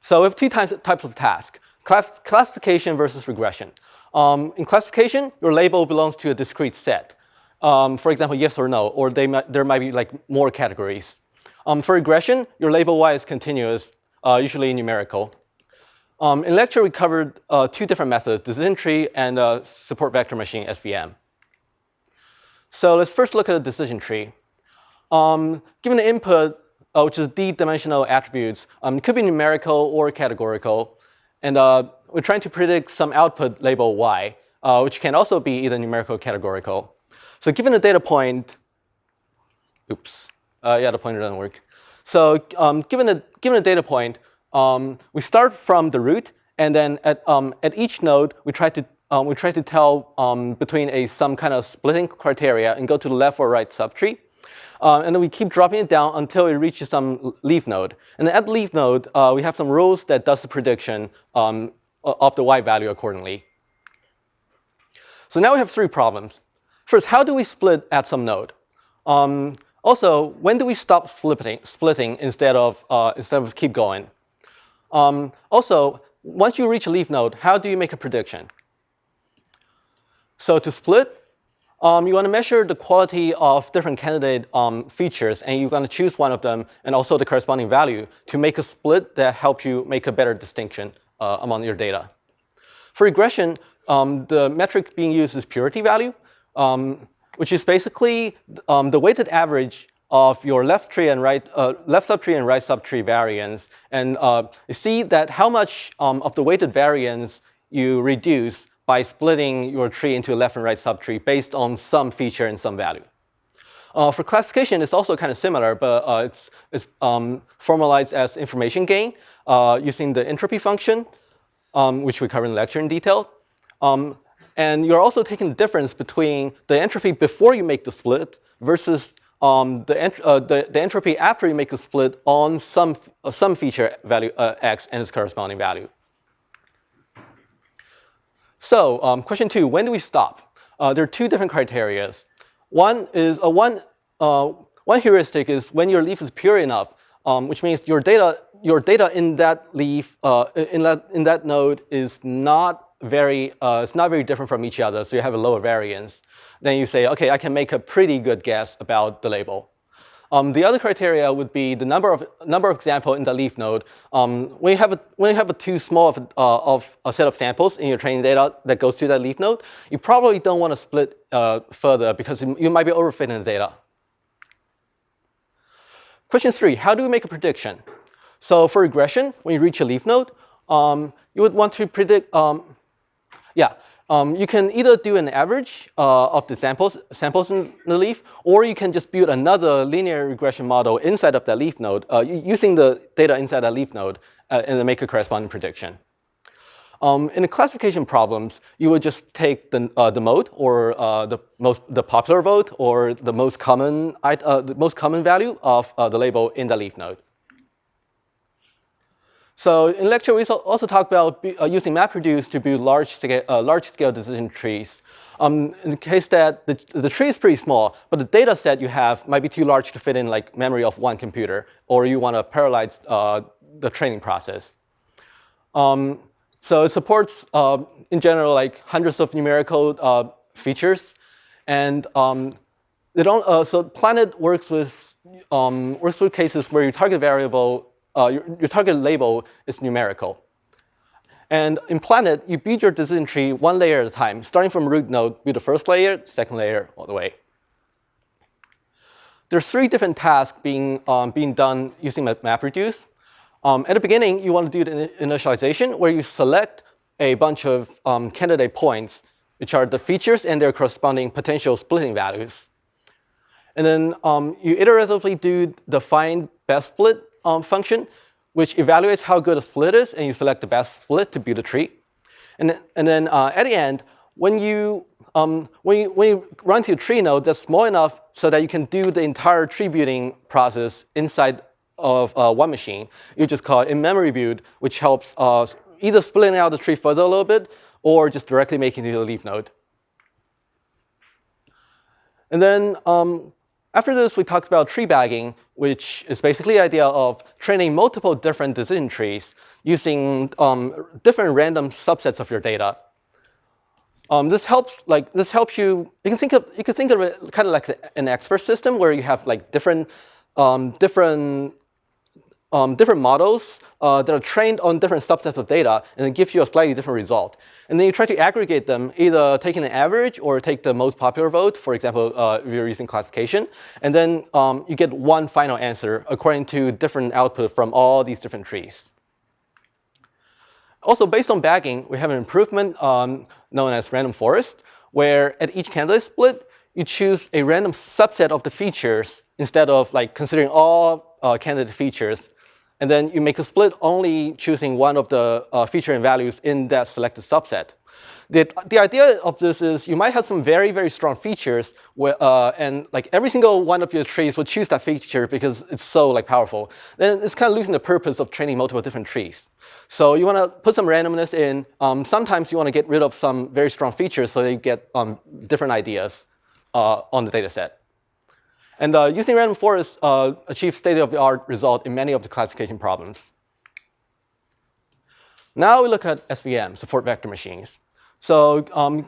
So we have two types, types of tasks, class, classification versus regression. Um, in classification, your label belongs to a discrete set. Um, for example, yes or no, or might, there might be like more categories. Um, for regression, your label y is continuous, uh, usually numerical. Um, in lecture, we covered uh, two different methods, decision tree and uh, support vector machine, SVM. So let's first look at the decision tree. Um, given the input, uh, which is d-dimensional attributes, um, it could be numerical or categorical. And uh, we're trying to predict some output label y, uh, which can also be either numerical or categorical. So given a data point, oops, yeah, the pointer doesn't work. So um, given, a, given a data point, um, we start from the root, and then at, um, at each node, we try to, um, we try to tell um, between a some kind of splitting criteria and go to the left or right subtree. Uh, and then we keep dropping it down until it reaches some leaf node. And at leaf node, uh, we have some rules that does the prediction um, of the y value accordingly. So now we have three problems. First, how do we split at some node? Also, when do we stop splitting, splitting instead, of, uh, instead of keep going? Um, also, once you reach a leaf node, how do you make a prediction? So to split, um, you want to measure the quality of different candidate um, features, and you're going to choose one of them and also the corresponding value to make a split that helps you make a better distinction uh, among your data. For regression, um, the metric being used is purity value um, which is basically um, the weighted average of your left tree and right uh, left subtree and right subtree variance, and uh, see that how much um, of the weighted variance you reduce by splitting your tree into a left and right subtree based on some feature and some value. Uh, for classification, it's also kind of similar, but uh, it's, it's um, formalized as information gain uh, using the entropy function, um, which we cover in lecture in detail. Um, and you're also taking the difference between the entropy before you make the split versus um, the, ent uh, the, the, entropy after you make the split on some, uh, some feature value uh, x and its corresponding value. So um, question two, when do we stop? Uh, there are two different criteria. One is uh, one, uh, one heuristic is when your leaf is pure enough, um, which means your data, your data in that leaf, in, that, in that node is not very, uh, it's not very different from each other, so you have a lower variance. Then you say, okay, I can make a pretty good guess about the label. Um, the other criteria would be the number of number of example in the leaf node. Um, when you have a when you have a too small of, uh, of a set of samples in your training data that goes to that leaf node, you probably don't want to split uh, further because you might be overfitting the data. Question three: How do we make a prediction? So for regression, when you reach a leaf node, um, you would want to predict. Um, yeah, um, you can either do an average uh, of the samples, samples in the leaf, or you can just build another linear regression model inside of that leaf node, uh, using the data inside that leaf node, uh, and then make a corresponding prediction. Um, in the classification problems, you would just take the, uh, the mode or uh, the most the popular vote or the most common uh, the most common value of the label in the leaf node. So in lecture, we also talk about uh, using MapReduce to build large-scale uh, large -scale decision trees. um, in the case that the, the tree is pretty small, but the data set you have might be too large to fit in like memory of one computer, or you want to parallelize uh, the training process. Um, so it supports, uh, in general, like hundreds of numerical uh, features. And um, so Planet works with, um, works with cases where your target variable, uh, your, your target label is numerical. And in Planet, you build your decision tree one layer at a time, starting from root node, build the first layer, second layer, all the way. There's three different tasks being, um, being done using MapReduce. Um, at the beginning, you want to do the initialization, where you select a bunch of um, candidate points, which are the features and their corresponding potential splitting values. And then um, you iteratively do the find best split um, function, which evaluates how good a split is, and you select the best split to build a tree. And, and then uh, at the end, when you, um, when, you, when you run to a tree node that's small enough so that you can do the entire tree building process inside of uh, one machine, you just call it in-memory build, which helps uh, either splitting out the tree further a little bit or just directly making it a leaf node. And then um, after this, we talked about tree bagging, which is basically the idea of training multiple different decision trees using um, different random subsets of your data. Um, this helps like this helps you. You can think of you can think of it kind of like an expert system where you have like different um, different um, different models uh, that are trained on different subsets of data, and it gives you a slightly different result. And then you try to aggregate them, either taking an average or take the most popular vote, for example, uh, if you're using classification. And then um, you get one final answer according to different output from all these different trees. Also, based on bagging, we have an improvement um, known as random forest, where at each candidate split, you choose a random subset of the features instead of like considering all uh, candidate features and then you make a split only choosing one of the uh, feature and values in that selected subset. The, the idea of this is you might have some very, very strong features where, uh, and like every single one of your trees will choose that feature because it's so like powerful. Then it's kind of losing the purpose of training multiple different trees. So you want to put some randomness in. Um, sometimes you want to get rid of some very strong features so you get um, different ideas uh, on the data set. And uh, using random forest uh, achieves state-of-the-art result in many of the classification problems. Now we look at SVM, support vector machines. So um,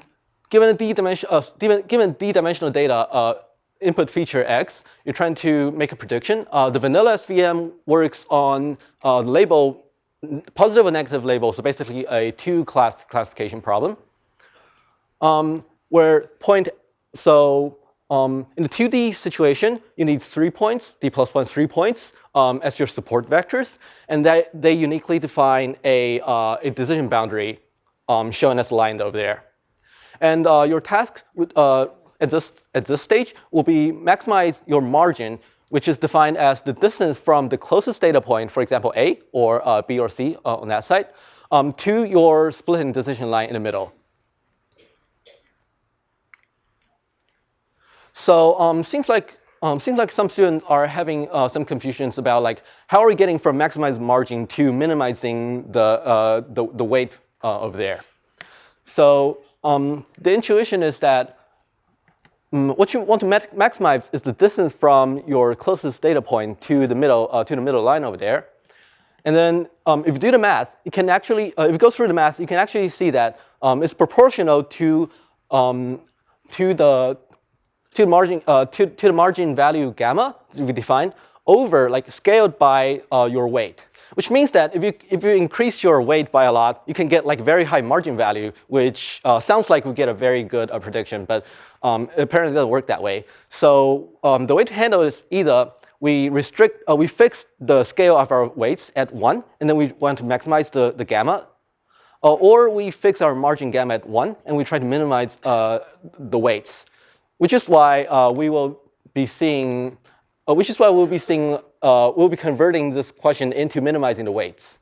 given a d-dimension, uh, d-dimensional data uh, input feature x, you're trying to make a prediction. Uh, the vanilla SVM works on uh, label, positive or negative label, so basically a two-class classification problem. Um, where point, so um, in the 2D situation, you need three points, d plus one, three points um, as your support vectors. And that, they uniquely define a, uh, a decision boundary um, shown as lined over there. And uh, your task uh, at, this, at this stage will be maximize your margin, which is defined as the distance from the closest data point, for example, A or uh, B or C uh, on that side, um, to your splitting decision line in the middle. So um, seems like um, seems like some students are having uh, some confusions about like how are we getting from maximized margin to minimizing the uh, the, the, weight uh, over there. So um, the intuition is that um, what you want to maximize is the distance from your closest data point to the middle uh, to the middle line over there. And then um, if you do the math, you can actually uh, if you go through the math, you can actually see that um, it's proportional to to the to the margin uh, to, to the margin value gamma we define over like scaled by uh, your weight. Which means that if you if you increase your weight by a lot, you can get like very high margin value, which uh, sounds like we get a very good uh, prediction, but um, apparently it doesn't work that way. So um, the way to handle is either we restrict, uh, we fix the scale of our weights at one, and then we want to maximize the, the gamma, uh, or we fix our margin gamma at one, and we try to minimize uh, the weights which is why uh, we will be seeing, uh, which is why we'll be seeing, uh, we'll be converting this question into minimizing the weights.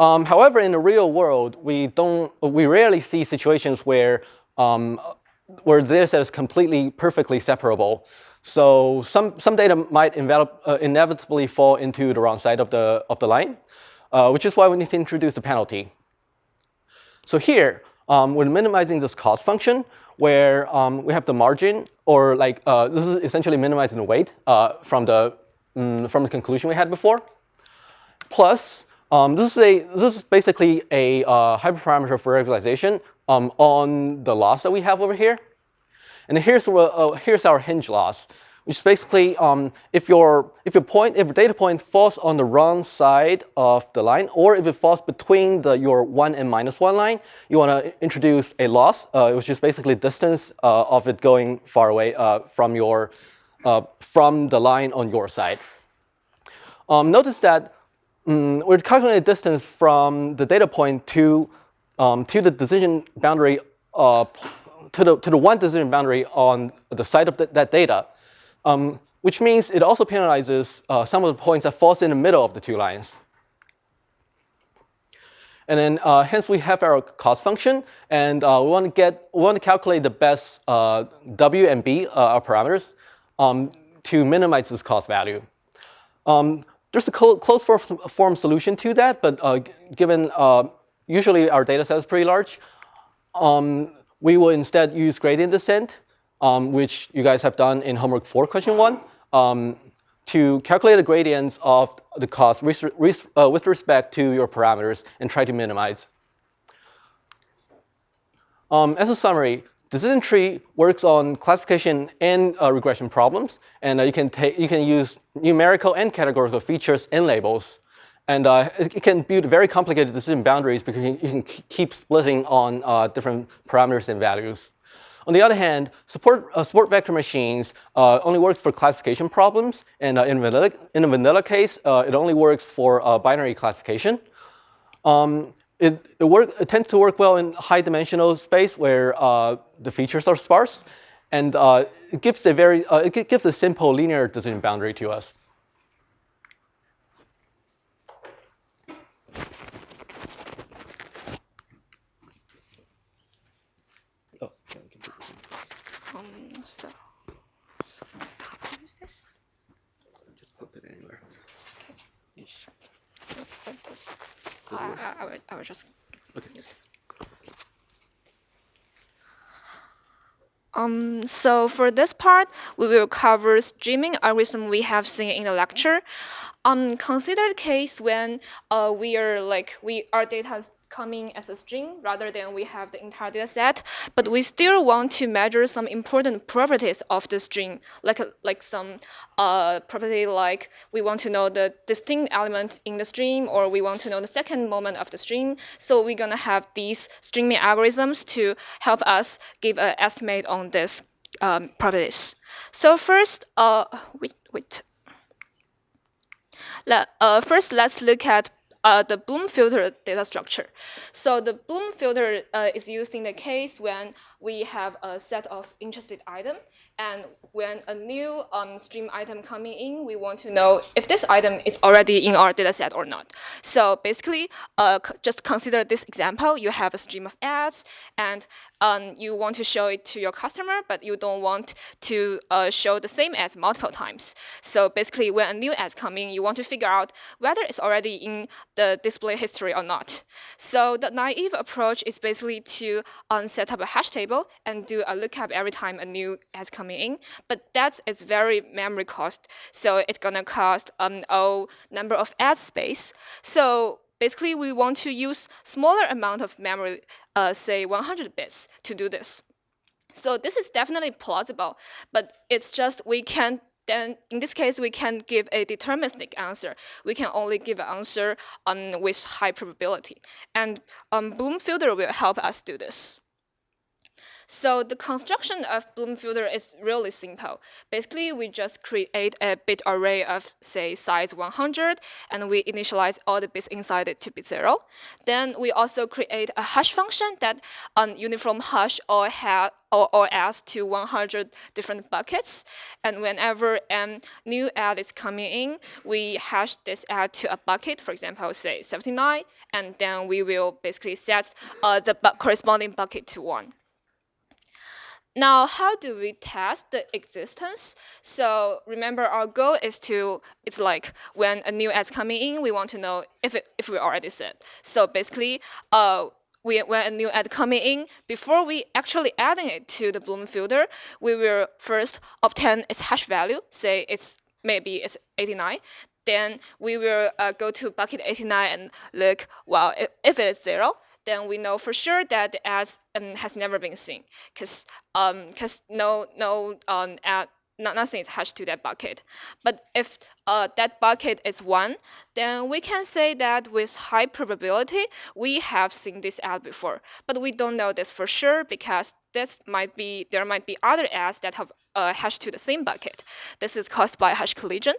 Um, however, in the real world, we don't, we rarely see situations where, um, where set is completely perfectly separable. So some, some data might envelop, uh, inevitably fall into the wrong side of the, of the line, uh, which is why we need to introduce the penalty. So here, um, we're minimizing this cost function where um, we have the margin, or like uh, this is essentially minimizing the weight uh, from the mm, from the conclusion we had before. Plus, um, this is a this is basically a uh, hyperparameter for regularization um, on the loss that we have over here. And here's uh, here's our hinge loss which is basically um, if your if your point if your data point falls on the wrong side of the line, or if it falls between the your one and minus one line, you want to introduce a loss, uh, which is basically distance uh, of it going far away uh, from your uh, from the line on your side. Um, notice that um, we're calculating distance from the data point to um, to the decision boundary uh, to the to the one decision boundary on the side of the, that data um, which means it also penalizes uh, some of the points that falls in the middle of the two lines. And then uh, hence we have our cost function, and uh, we want to get we want to calculate the best uh, w and b uh, our parameters um, to minimize this cost value. Um, there's a closed form solution to that, but uh, given usually our data set is pretty large, um, we will instead use gradient descent um, which you guys have done in homework 4, question 1, um, to calculate the gradients of the cost uh, with respect to your parameters and try to minimize. Um, as a summary, decision tree works on classification and uh, regression problems, and uh, you can take you can use numerical and categorical features and labels, and uh, it, can build very complicated decision boundaries because you can, you can keep splitting on uh, different parameters and values. On the other hand, support, uh, support vector machines uh, only works for classification problems. And uh, in, vanilla, in a vanilla case, uh, it only works for uh, binary classification. Um, it, it, work, it, tends to work well in high dimensional space where uh, the features are sparse. And it gives a very, it gives a simple linear decision boundary to us. I, I, would, I would just okay. use this. Um, so for this part, we will cover streaming algorithm we have seen in the lecture. Um, consider the case when uh, we are like we our data coming as a string rather than we have the entire data set, but we still want to measure some important properties of the string, like, like some uh, property like we want to know the distinct element in the string or we want to know the second moment of the string. So we're gonna have these streaming algorithms to help us give an estimate on these um, properties. So first, uh, wait, wait. Let, uh, first, let's look at uh, the Bloom filter data structure. So the Bloom filter uh, is used in the case when we have a set of interested item and when a new um, stream item coming in, we want to know if this item is already in our dataset or not. So basically, uh, just consider this example. You have a stream of ads, and um, you want to show it to your customer, but you don't want to uh, show the same ads multiple times. So basically, when a new ad coming, you want to figure out whether it's already in the display history or not. So the naive approach is basically to um, set up a hash table and do a lookup every time a new ad comes coming in, but that is its very memory cost. So it's gonna cost um, a number of ad space. So basically we want to use smaller amount of memory, uh, say 100 bits to do this. So this is definitely plausible, but it's just we can't then in this case, we can give a deterministic answer. We can only give an answer um, with high probability. And um, Bloom filter will help us do this. So the construction of Bloom filter is really simple. Basically, we just create a bit array of, say, size 100, and we initialize all the bits inside it to be zero. Then we also create a hash function that on uniform hash or, ha or, or adds to 100 different buckets. And whenever a new ad is coming in, we hash this ad to a bucket, for example, say 79, and then we will basically set uh, the bu corresponding bucket to 1. Now, how do we test the existence? So remember, our goal is to, it's like when a new ad coming in, we want to know if, it, if we already said. So basically, uh, we, when a new ad coming in, before we actually adding it to the Bloom filter, we will first obtain its hash value, say it's maybe it's 89. Then we will uh, go to bucket 89 and look, well, if, if it's zero, then we know for sure that the ad um, has never been seen because um, cause no, no um, ad not, nothing is hashed to that bucket. But if uh, that bucket is 1, then we can say that with high probability, we have seen this ad before. But we don't know this for sure because this might be there might be other ads that have uh, hashed to the same bucket. This is caused by hash collision.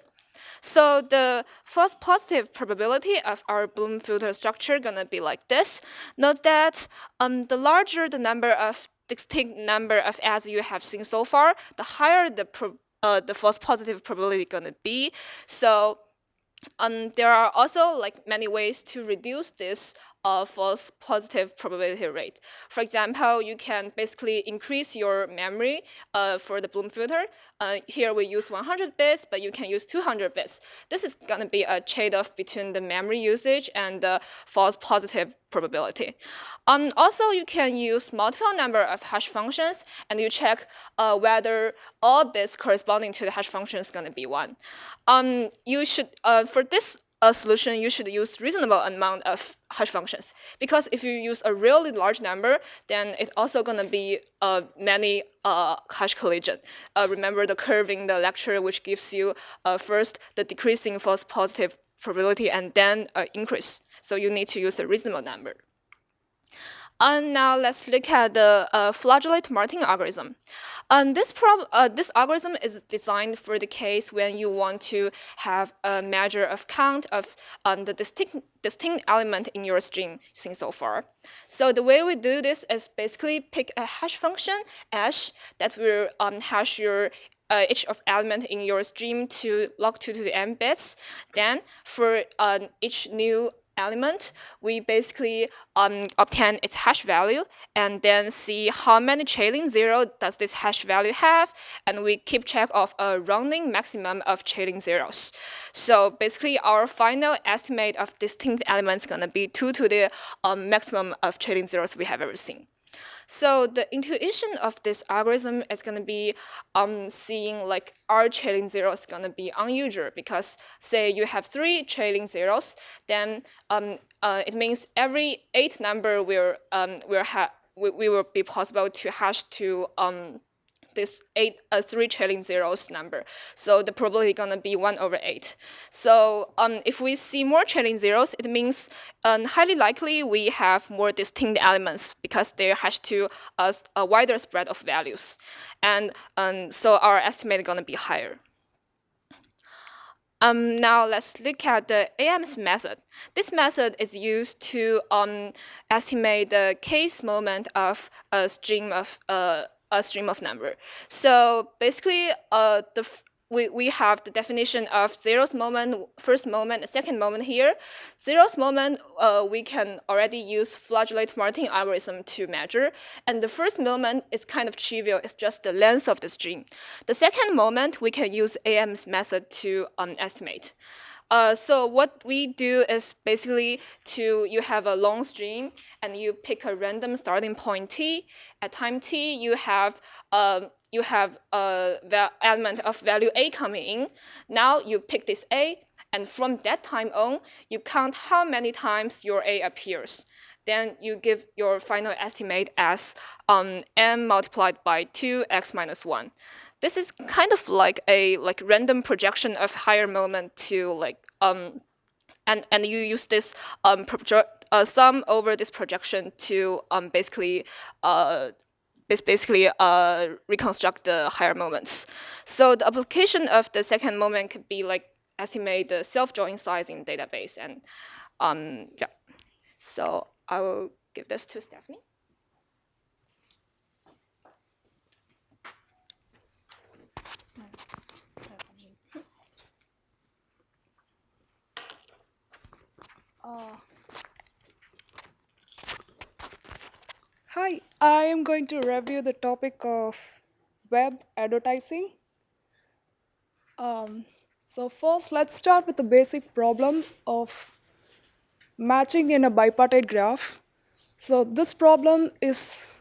So the false positive probability of our Bloom filter structure gonna be like this. Note that um, the larger the number of distinct number of ads you have seen so far, the higher the uh, the false positive probability gonna be. So um, there are also like many ways to reduce this uh, false positive probability rate. For example, you can basically increase your memory uh, for the Bloom filter. Uh, here we use 100 bits, but you can use 200 bits. This is going to be a trade-off between the memory usage and the false positive probability. Um, also, you can use multiple number of hash functions, and you check uh, whether all bits corresponding to the hash function is going to be 1. Um, you should, uh, for this a solution, you should use reasonable amount of hash functions. Because if you use a really large number, then it's also going to be uh, many uh, hash collision. Uh, remember the curve in the lecture, which gives you uh, first the decreasing false positive probability and then uh, increase. So you need to use a reasonable number. And now let's look at the uh, Flajolet-Martin algorithm. And this, uh, this algorithm is designed for the case when you want to have a measure of count of um, the distinct, distinct element in your string seen so far. So the way we do this is basically pick a hash function, hash, that will um, hash your uh, each of element in your stream to log 2 to the n bits. Then for uh, each new element, we basically um, obtain its hash value and then see how many trailing zero does this hash value have, and we keep track of a rounding maximum of trailing zeros. So basically, our final estimate of distinct elements is going to be 2 to the um, maximum of trailing zeros we have ever seen. So the intuition of this algorithm is going to be um, seeing like our trailing zeros is going to be unusual because say you have three trailing zeros, then um, uh, it means every eight number will um, will have we, we will be possible to hash to um, this eight, uh, three trailing zeros number. So the probability gonna be one over eight. So um, if we see more trailing zeros, it means um, highly likely we have more distinct elements because they hash to a, a wider spread of values. And um, so our estimate gonna be higher. Um, now let's look at the AMS method. This method is used to um, estimate the kth moment of a stream of uh, a stream of number. So basically, uh, the we, we have the definition of zeros moment, first moment, second moment here. Zeros moment, uh, we can already use Flajolet-Martin algorithm to measure. And the first moment is kind of trivial, it's just the length of the stream. The second moment, we can use AMS method to um, estimate. Uh, so what we do is basically to you have a long string and you pick a random starting point t. At time t, you have uh, you have a element of value a coming in. Now you pick this a, and from that time on, you count how many times your a appears. Then you give your final estimate as um, m multiplied by 2 x minus 1 this is kind of like a like random projection of higher moment to like um and and you use this um uh, sum over this projection to um basically uh basically uh, reconstruct the higher moments. So the application of the second moment could be like estimate the self-join size in database and um, yeah. So I will give this to Stephanie. Uh, hi, I am going to review the topic of web advertising. Um, so first, let's start with the basic problem of matching in a bipartite graph. So this problem is,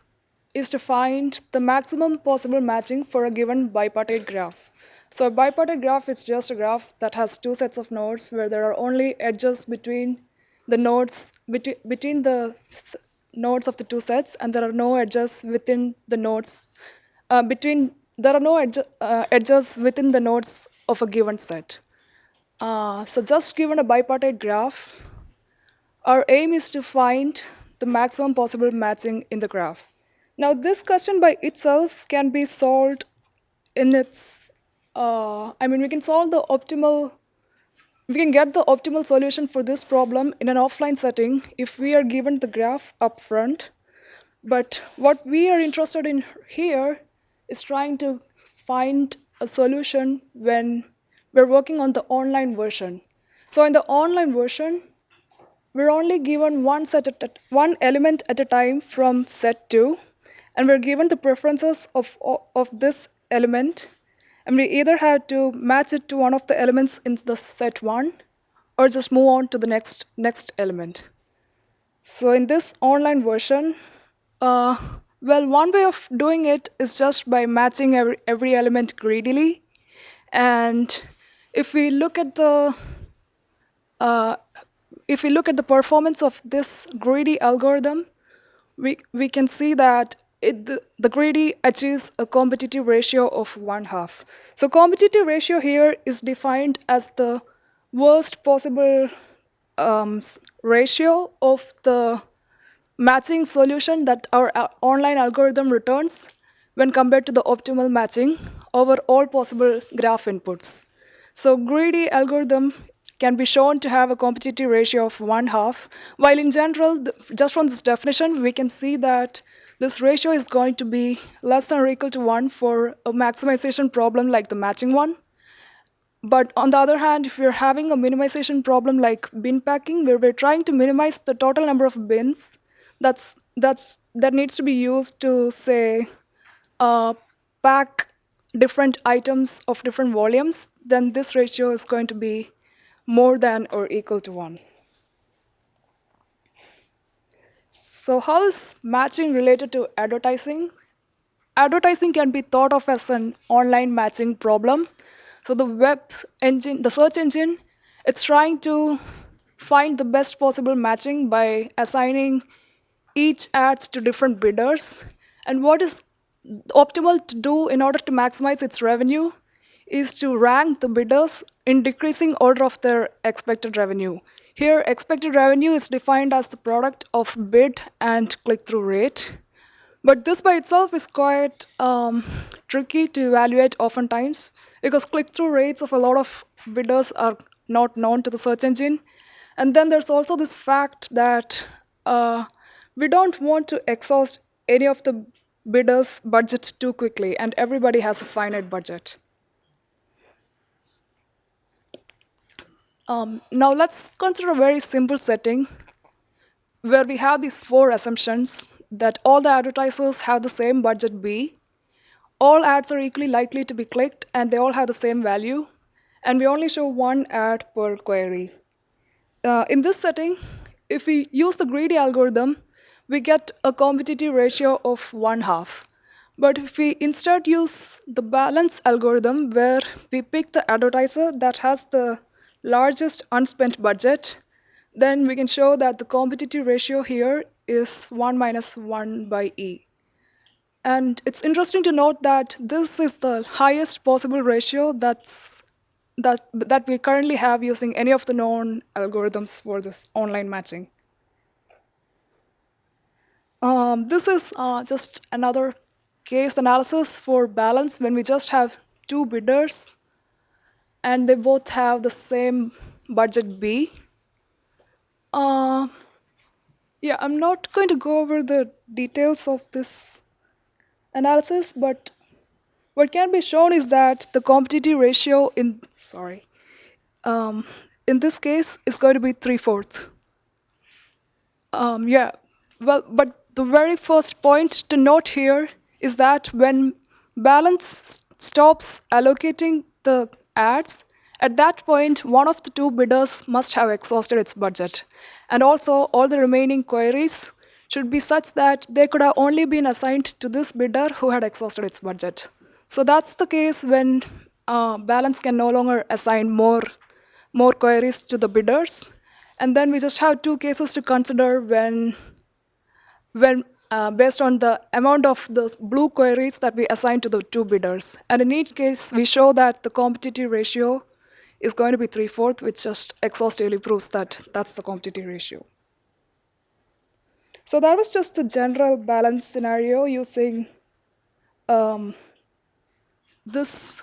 is to find the maximum possible matching for a given bipartite graph. So a bipartite graph is just a graph that has two sets of nodes where there are only edges between the nodes, between, between the nodes of the two sets, and there are no edges within the nodes, uh, between, there are no uh, edges within the nodes of a given set. Uh, so just given a bipartite graph, our aim is to find the maximum possible matching in the graph. Now this question by itself can be solved in its, uh, I mean we can solve the optimal, we can get the optimal solution for this problem in an offline setting if we are given the graph up front. But what we are interested in here is trying to find a solution when we're working on the online version. So in the online version, we're only given one, set at one element at a time from set 2, and we're given the preferences of, of this element, and we either have to match it to one of the elements in the set 1, or just move on to the next, next element. So in this online version, uh, well, one way of doing it is just by matching every, every element greedily. And if we look at the uh, if we look at the performance of this greedy algorithm, we, we can see that it, the, the greedy achieves a competitive ratio of one half. So competitive ratio here is defined as the worst possible um, ratio of the matching solution that our uh, online algorithm returns when compared to the optimal matching over all possible graph inputs. So greedy algorithm can be shown to have a competitive ratio of one half, while in general, just from this definition, we can see that this ratio is going to be less than or equal to one for a maximization problem like the matching one. But on the other hand, if we're having a minimization problem like bin packing, where we're trying to minimize the total number of bins that's, that's, that needs to be used to, say, uh, pack different items of different volumes, then this ratio is going to be more than or equal to 1. So how is matching related to advertising? Advertising can be thought of as an online matching problem. So the web engine, the search engine, it's trying to find the best possible matching by assigning each ads to different bidders. And what is optimal to do in order to maximize its revenue is to rank the bidders in decreasing order of their expected revenue. Here, expected revenue is defined as the product of bid and click-through rate. But this by itself is quite um, tricky to evaluate oftentimes because click-through rates of a lot of bidders are not known to the search engine. And then there's also this fact that uh, we don't want to exhaust any of the bidders' budget too quickly, and everybody has a finite budget. Um, now let's consider a very simple setting where we have these four assumptions that all the advertisers have the same budget B, all ads are equally likely to be clicked, and they all have the same value, and we only show one ad per query. Uh, in this setting, if we use the greedy algorithm, we get a competitive ratio of one half. But if we instead use the balance algorithm where we pick the advertiser that has the largest unspent budget, then we can show that the competitive ratio here is 1 minus 1 by E. And it's interesting to note that this is the highest possible ratio that's, that, that we currently have using any of the known algorithms for this online matching. Um, this is uh, just another case analysis for balance when we just have two bidders and they both have the same budget B. Uh, yeah, I'm not going to go over the details of this analysis, but what can be shown is that the competitive ratio in, sorry, um, in this case is going to be 3 fourths. Um, yeah, well, but the very first point to note here is that when balance stops allocating the ads, at that point, one of the two bidders must have exhausted its budget. And also, all the remaining queries should be such that they could have only been assigned to this bidder who had exhausted its budget. So that's the case when uh, balance can no longer assign more, more queries to the bidders. And then we just have two cases to consider when, when uh, based on the amount of the blue queries that we assign to the two bidders. And in each case, we show that the competitive ratio is going to be 3 fourths, which just exhaustively proves that that's the competitive ratio. So that was just the general balance scenario using um, this,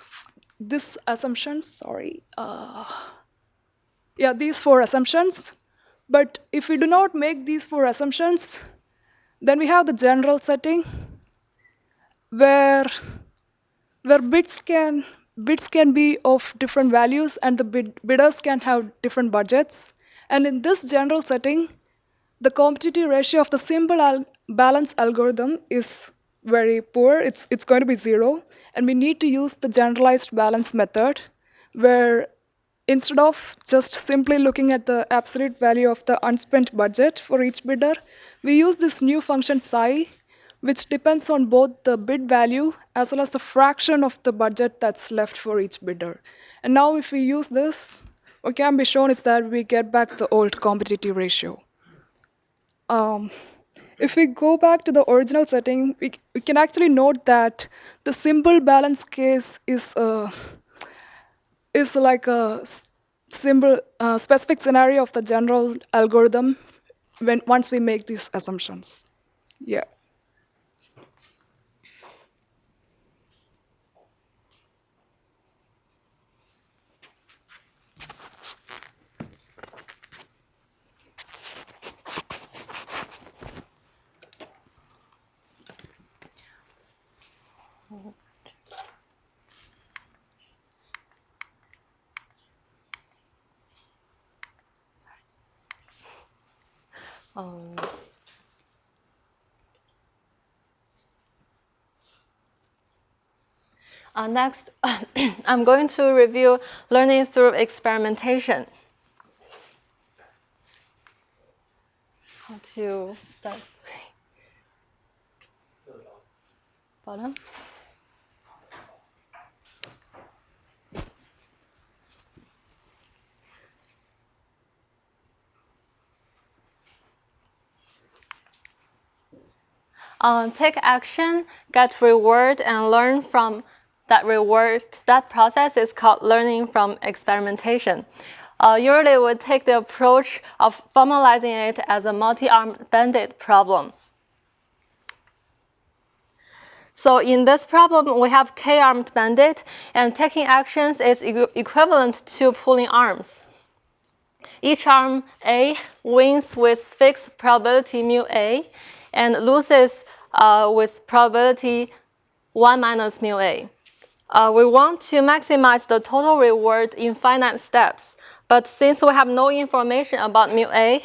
this assumptions, sorry. Uh, yeah, these four assumptions. But if we do not make these four assumptions, then we have the general setting where, where bids can bids can be of different values and the bid, bidders can have different budgets. And in this general setting, the competitive ratio of the simple al balance algorithm is very poor. It's, it's going to be zero. And we need to use the generalized balance method where instead of just simply looking at the absolute value of the unspent budget for each bidder, we use this new function psi which depends on both the bid value as well as the fraction of the budget that's left for each bidder. And now if we use this, what can be shown is that we get back the old competitive ratio. Um, if we go back to the original setting, we, we can actually note that the simple balance case is, uh, is like a simple uh, specific scenario of the general algorithm when once we make these assumptions. Yeah. Um, uh, next, I'm going to review learning through experimentation. How to start? Bottom. Uh, take action, get reward, and learn from that reward. That process is called learning from experimentation. Uh, usually we take the approach of formalizing it as a multi-armed bandit problem. So in this problem, we have k-armed bandit, and taking actions is e equivalent to pulling arms. Each arm A wins with fixed probability mu A, and loses uh, with probability 1 minus mu a. Uh, we want to maximize the total reward in finite steps, but since we have no information about mu a,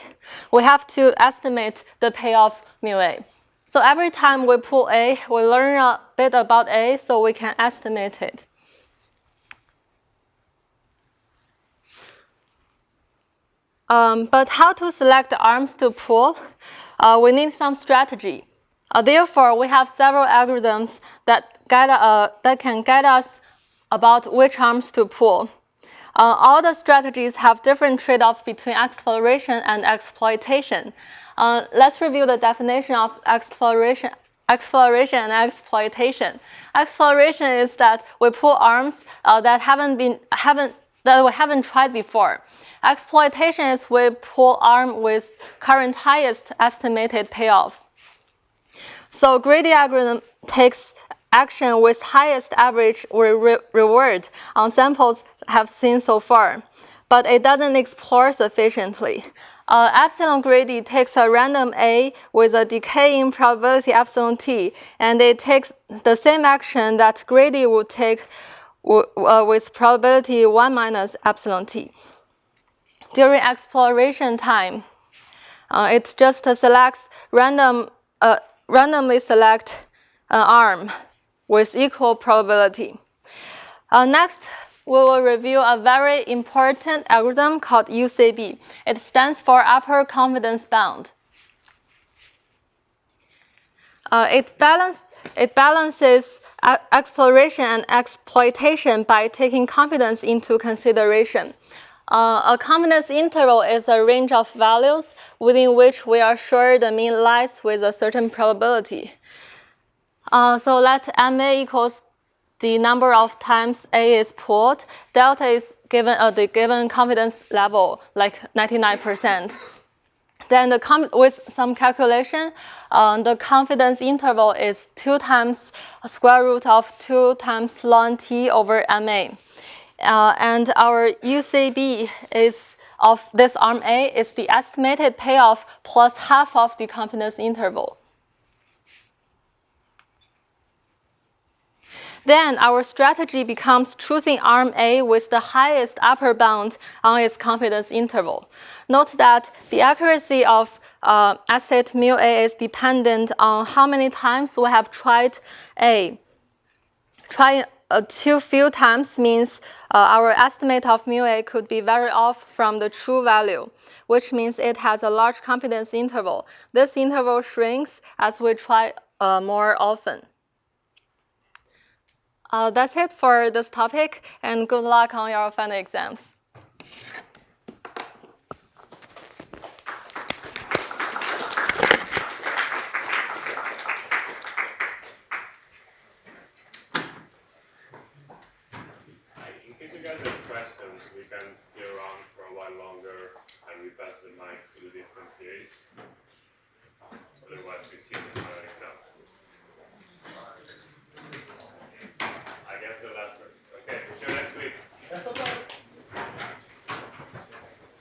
we have to estimate the payoff mu a. So every time we pull a, we learn a bit about a so we can estimate it. Um, but how to select arms to pull? uh, we need some strategy. Uh, therefore, we have several algorithms that, guide, uh, that can guide us about which arms to pull. Uh, all the strategies have different trade-offs between exploration and exploitation. Uh, let's review the definition of exploration, exploration and exploitation. Exploration is that we pull arms uh, that haven't been haven't that we haven't tried before. Exploitation is we pull arm with current highest estimated payoff. So greedy algorithm takes action with highest average re reward on samples have seen so far, but it doesn't explore sufficiently. Uh, epsilon greedy takes a random A with a decaying probability epsilon t, and it takes the same action that greedy would take uh, with probability 1 minus epsilon t. During exploration time, uh, it just selects random, uh, randomly select an arm with equal probability. Uh, next, we will review a very important algorithm called UCB. It stands for Upper Confidence Bound. Uh, it, balance, it balances exploration and exploitation by taking confidence into consideration. Uh, a confidence interval is a range of values within which we are sure the mean lies with a certain probability. Uh, so let MA equals the number of times A is pulled, Delta is given uh, the given confidence level, like 99%. Then the with some calculation, uh, the confidence interval is 2 times square root of 2 times ln t over ma. Uh, and our UCB is of this arm A is the estimated payoff plus half of the confidence interval. Then our strategy becomes choosing arm A with the highest upper bound on its confidence interval. Note that the accuracy of uh, mu A is dependent on how many times we have tried A. Trying uh, too few times means uh, our estimate of mu A could be very off from the true value, which means it has a large confidence interval. This interval shrinks as we try uh, more often. Uh, that's it for this topic, and good luck on your final exams. We can around for a while longer and we pass the mic to the different. Otherwise, we see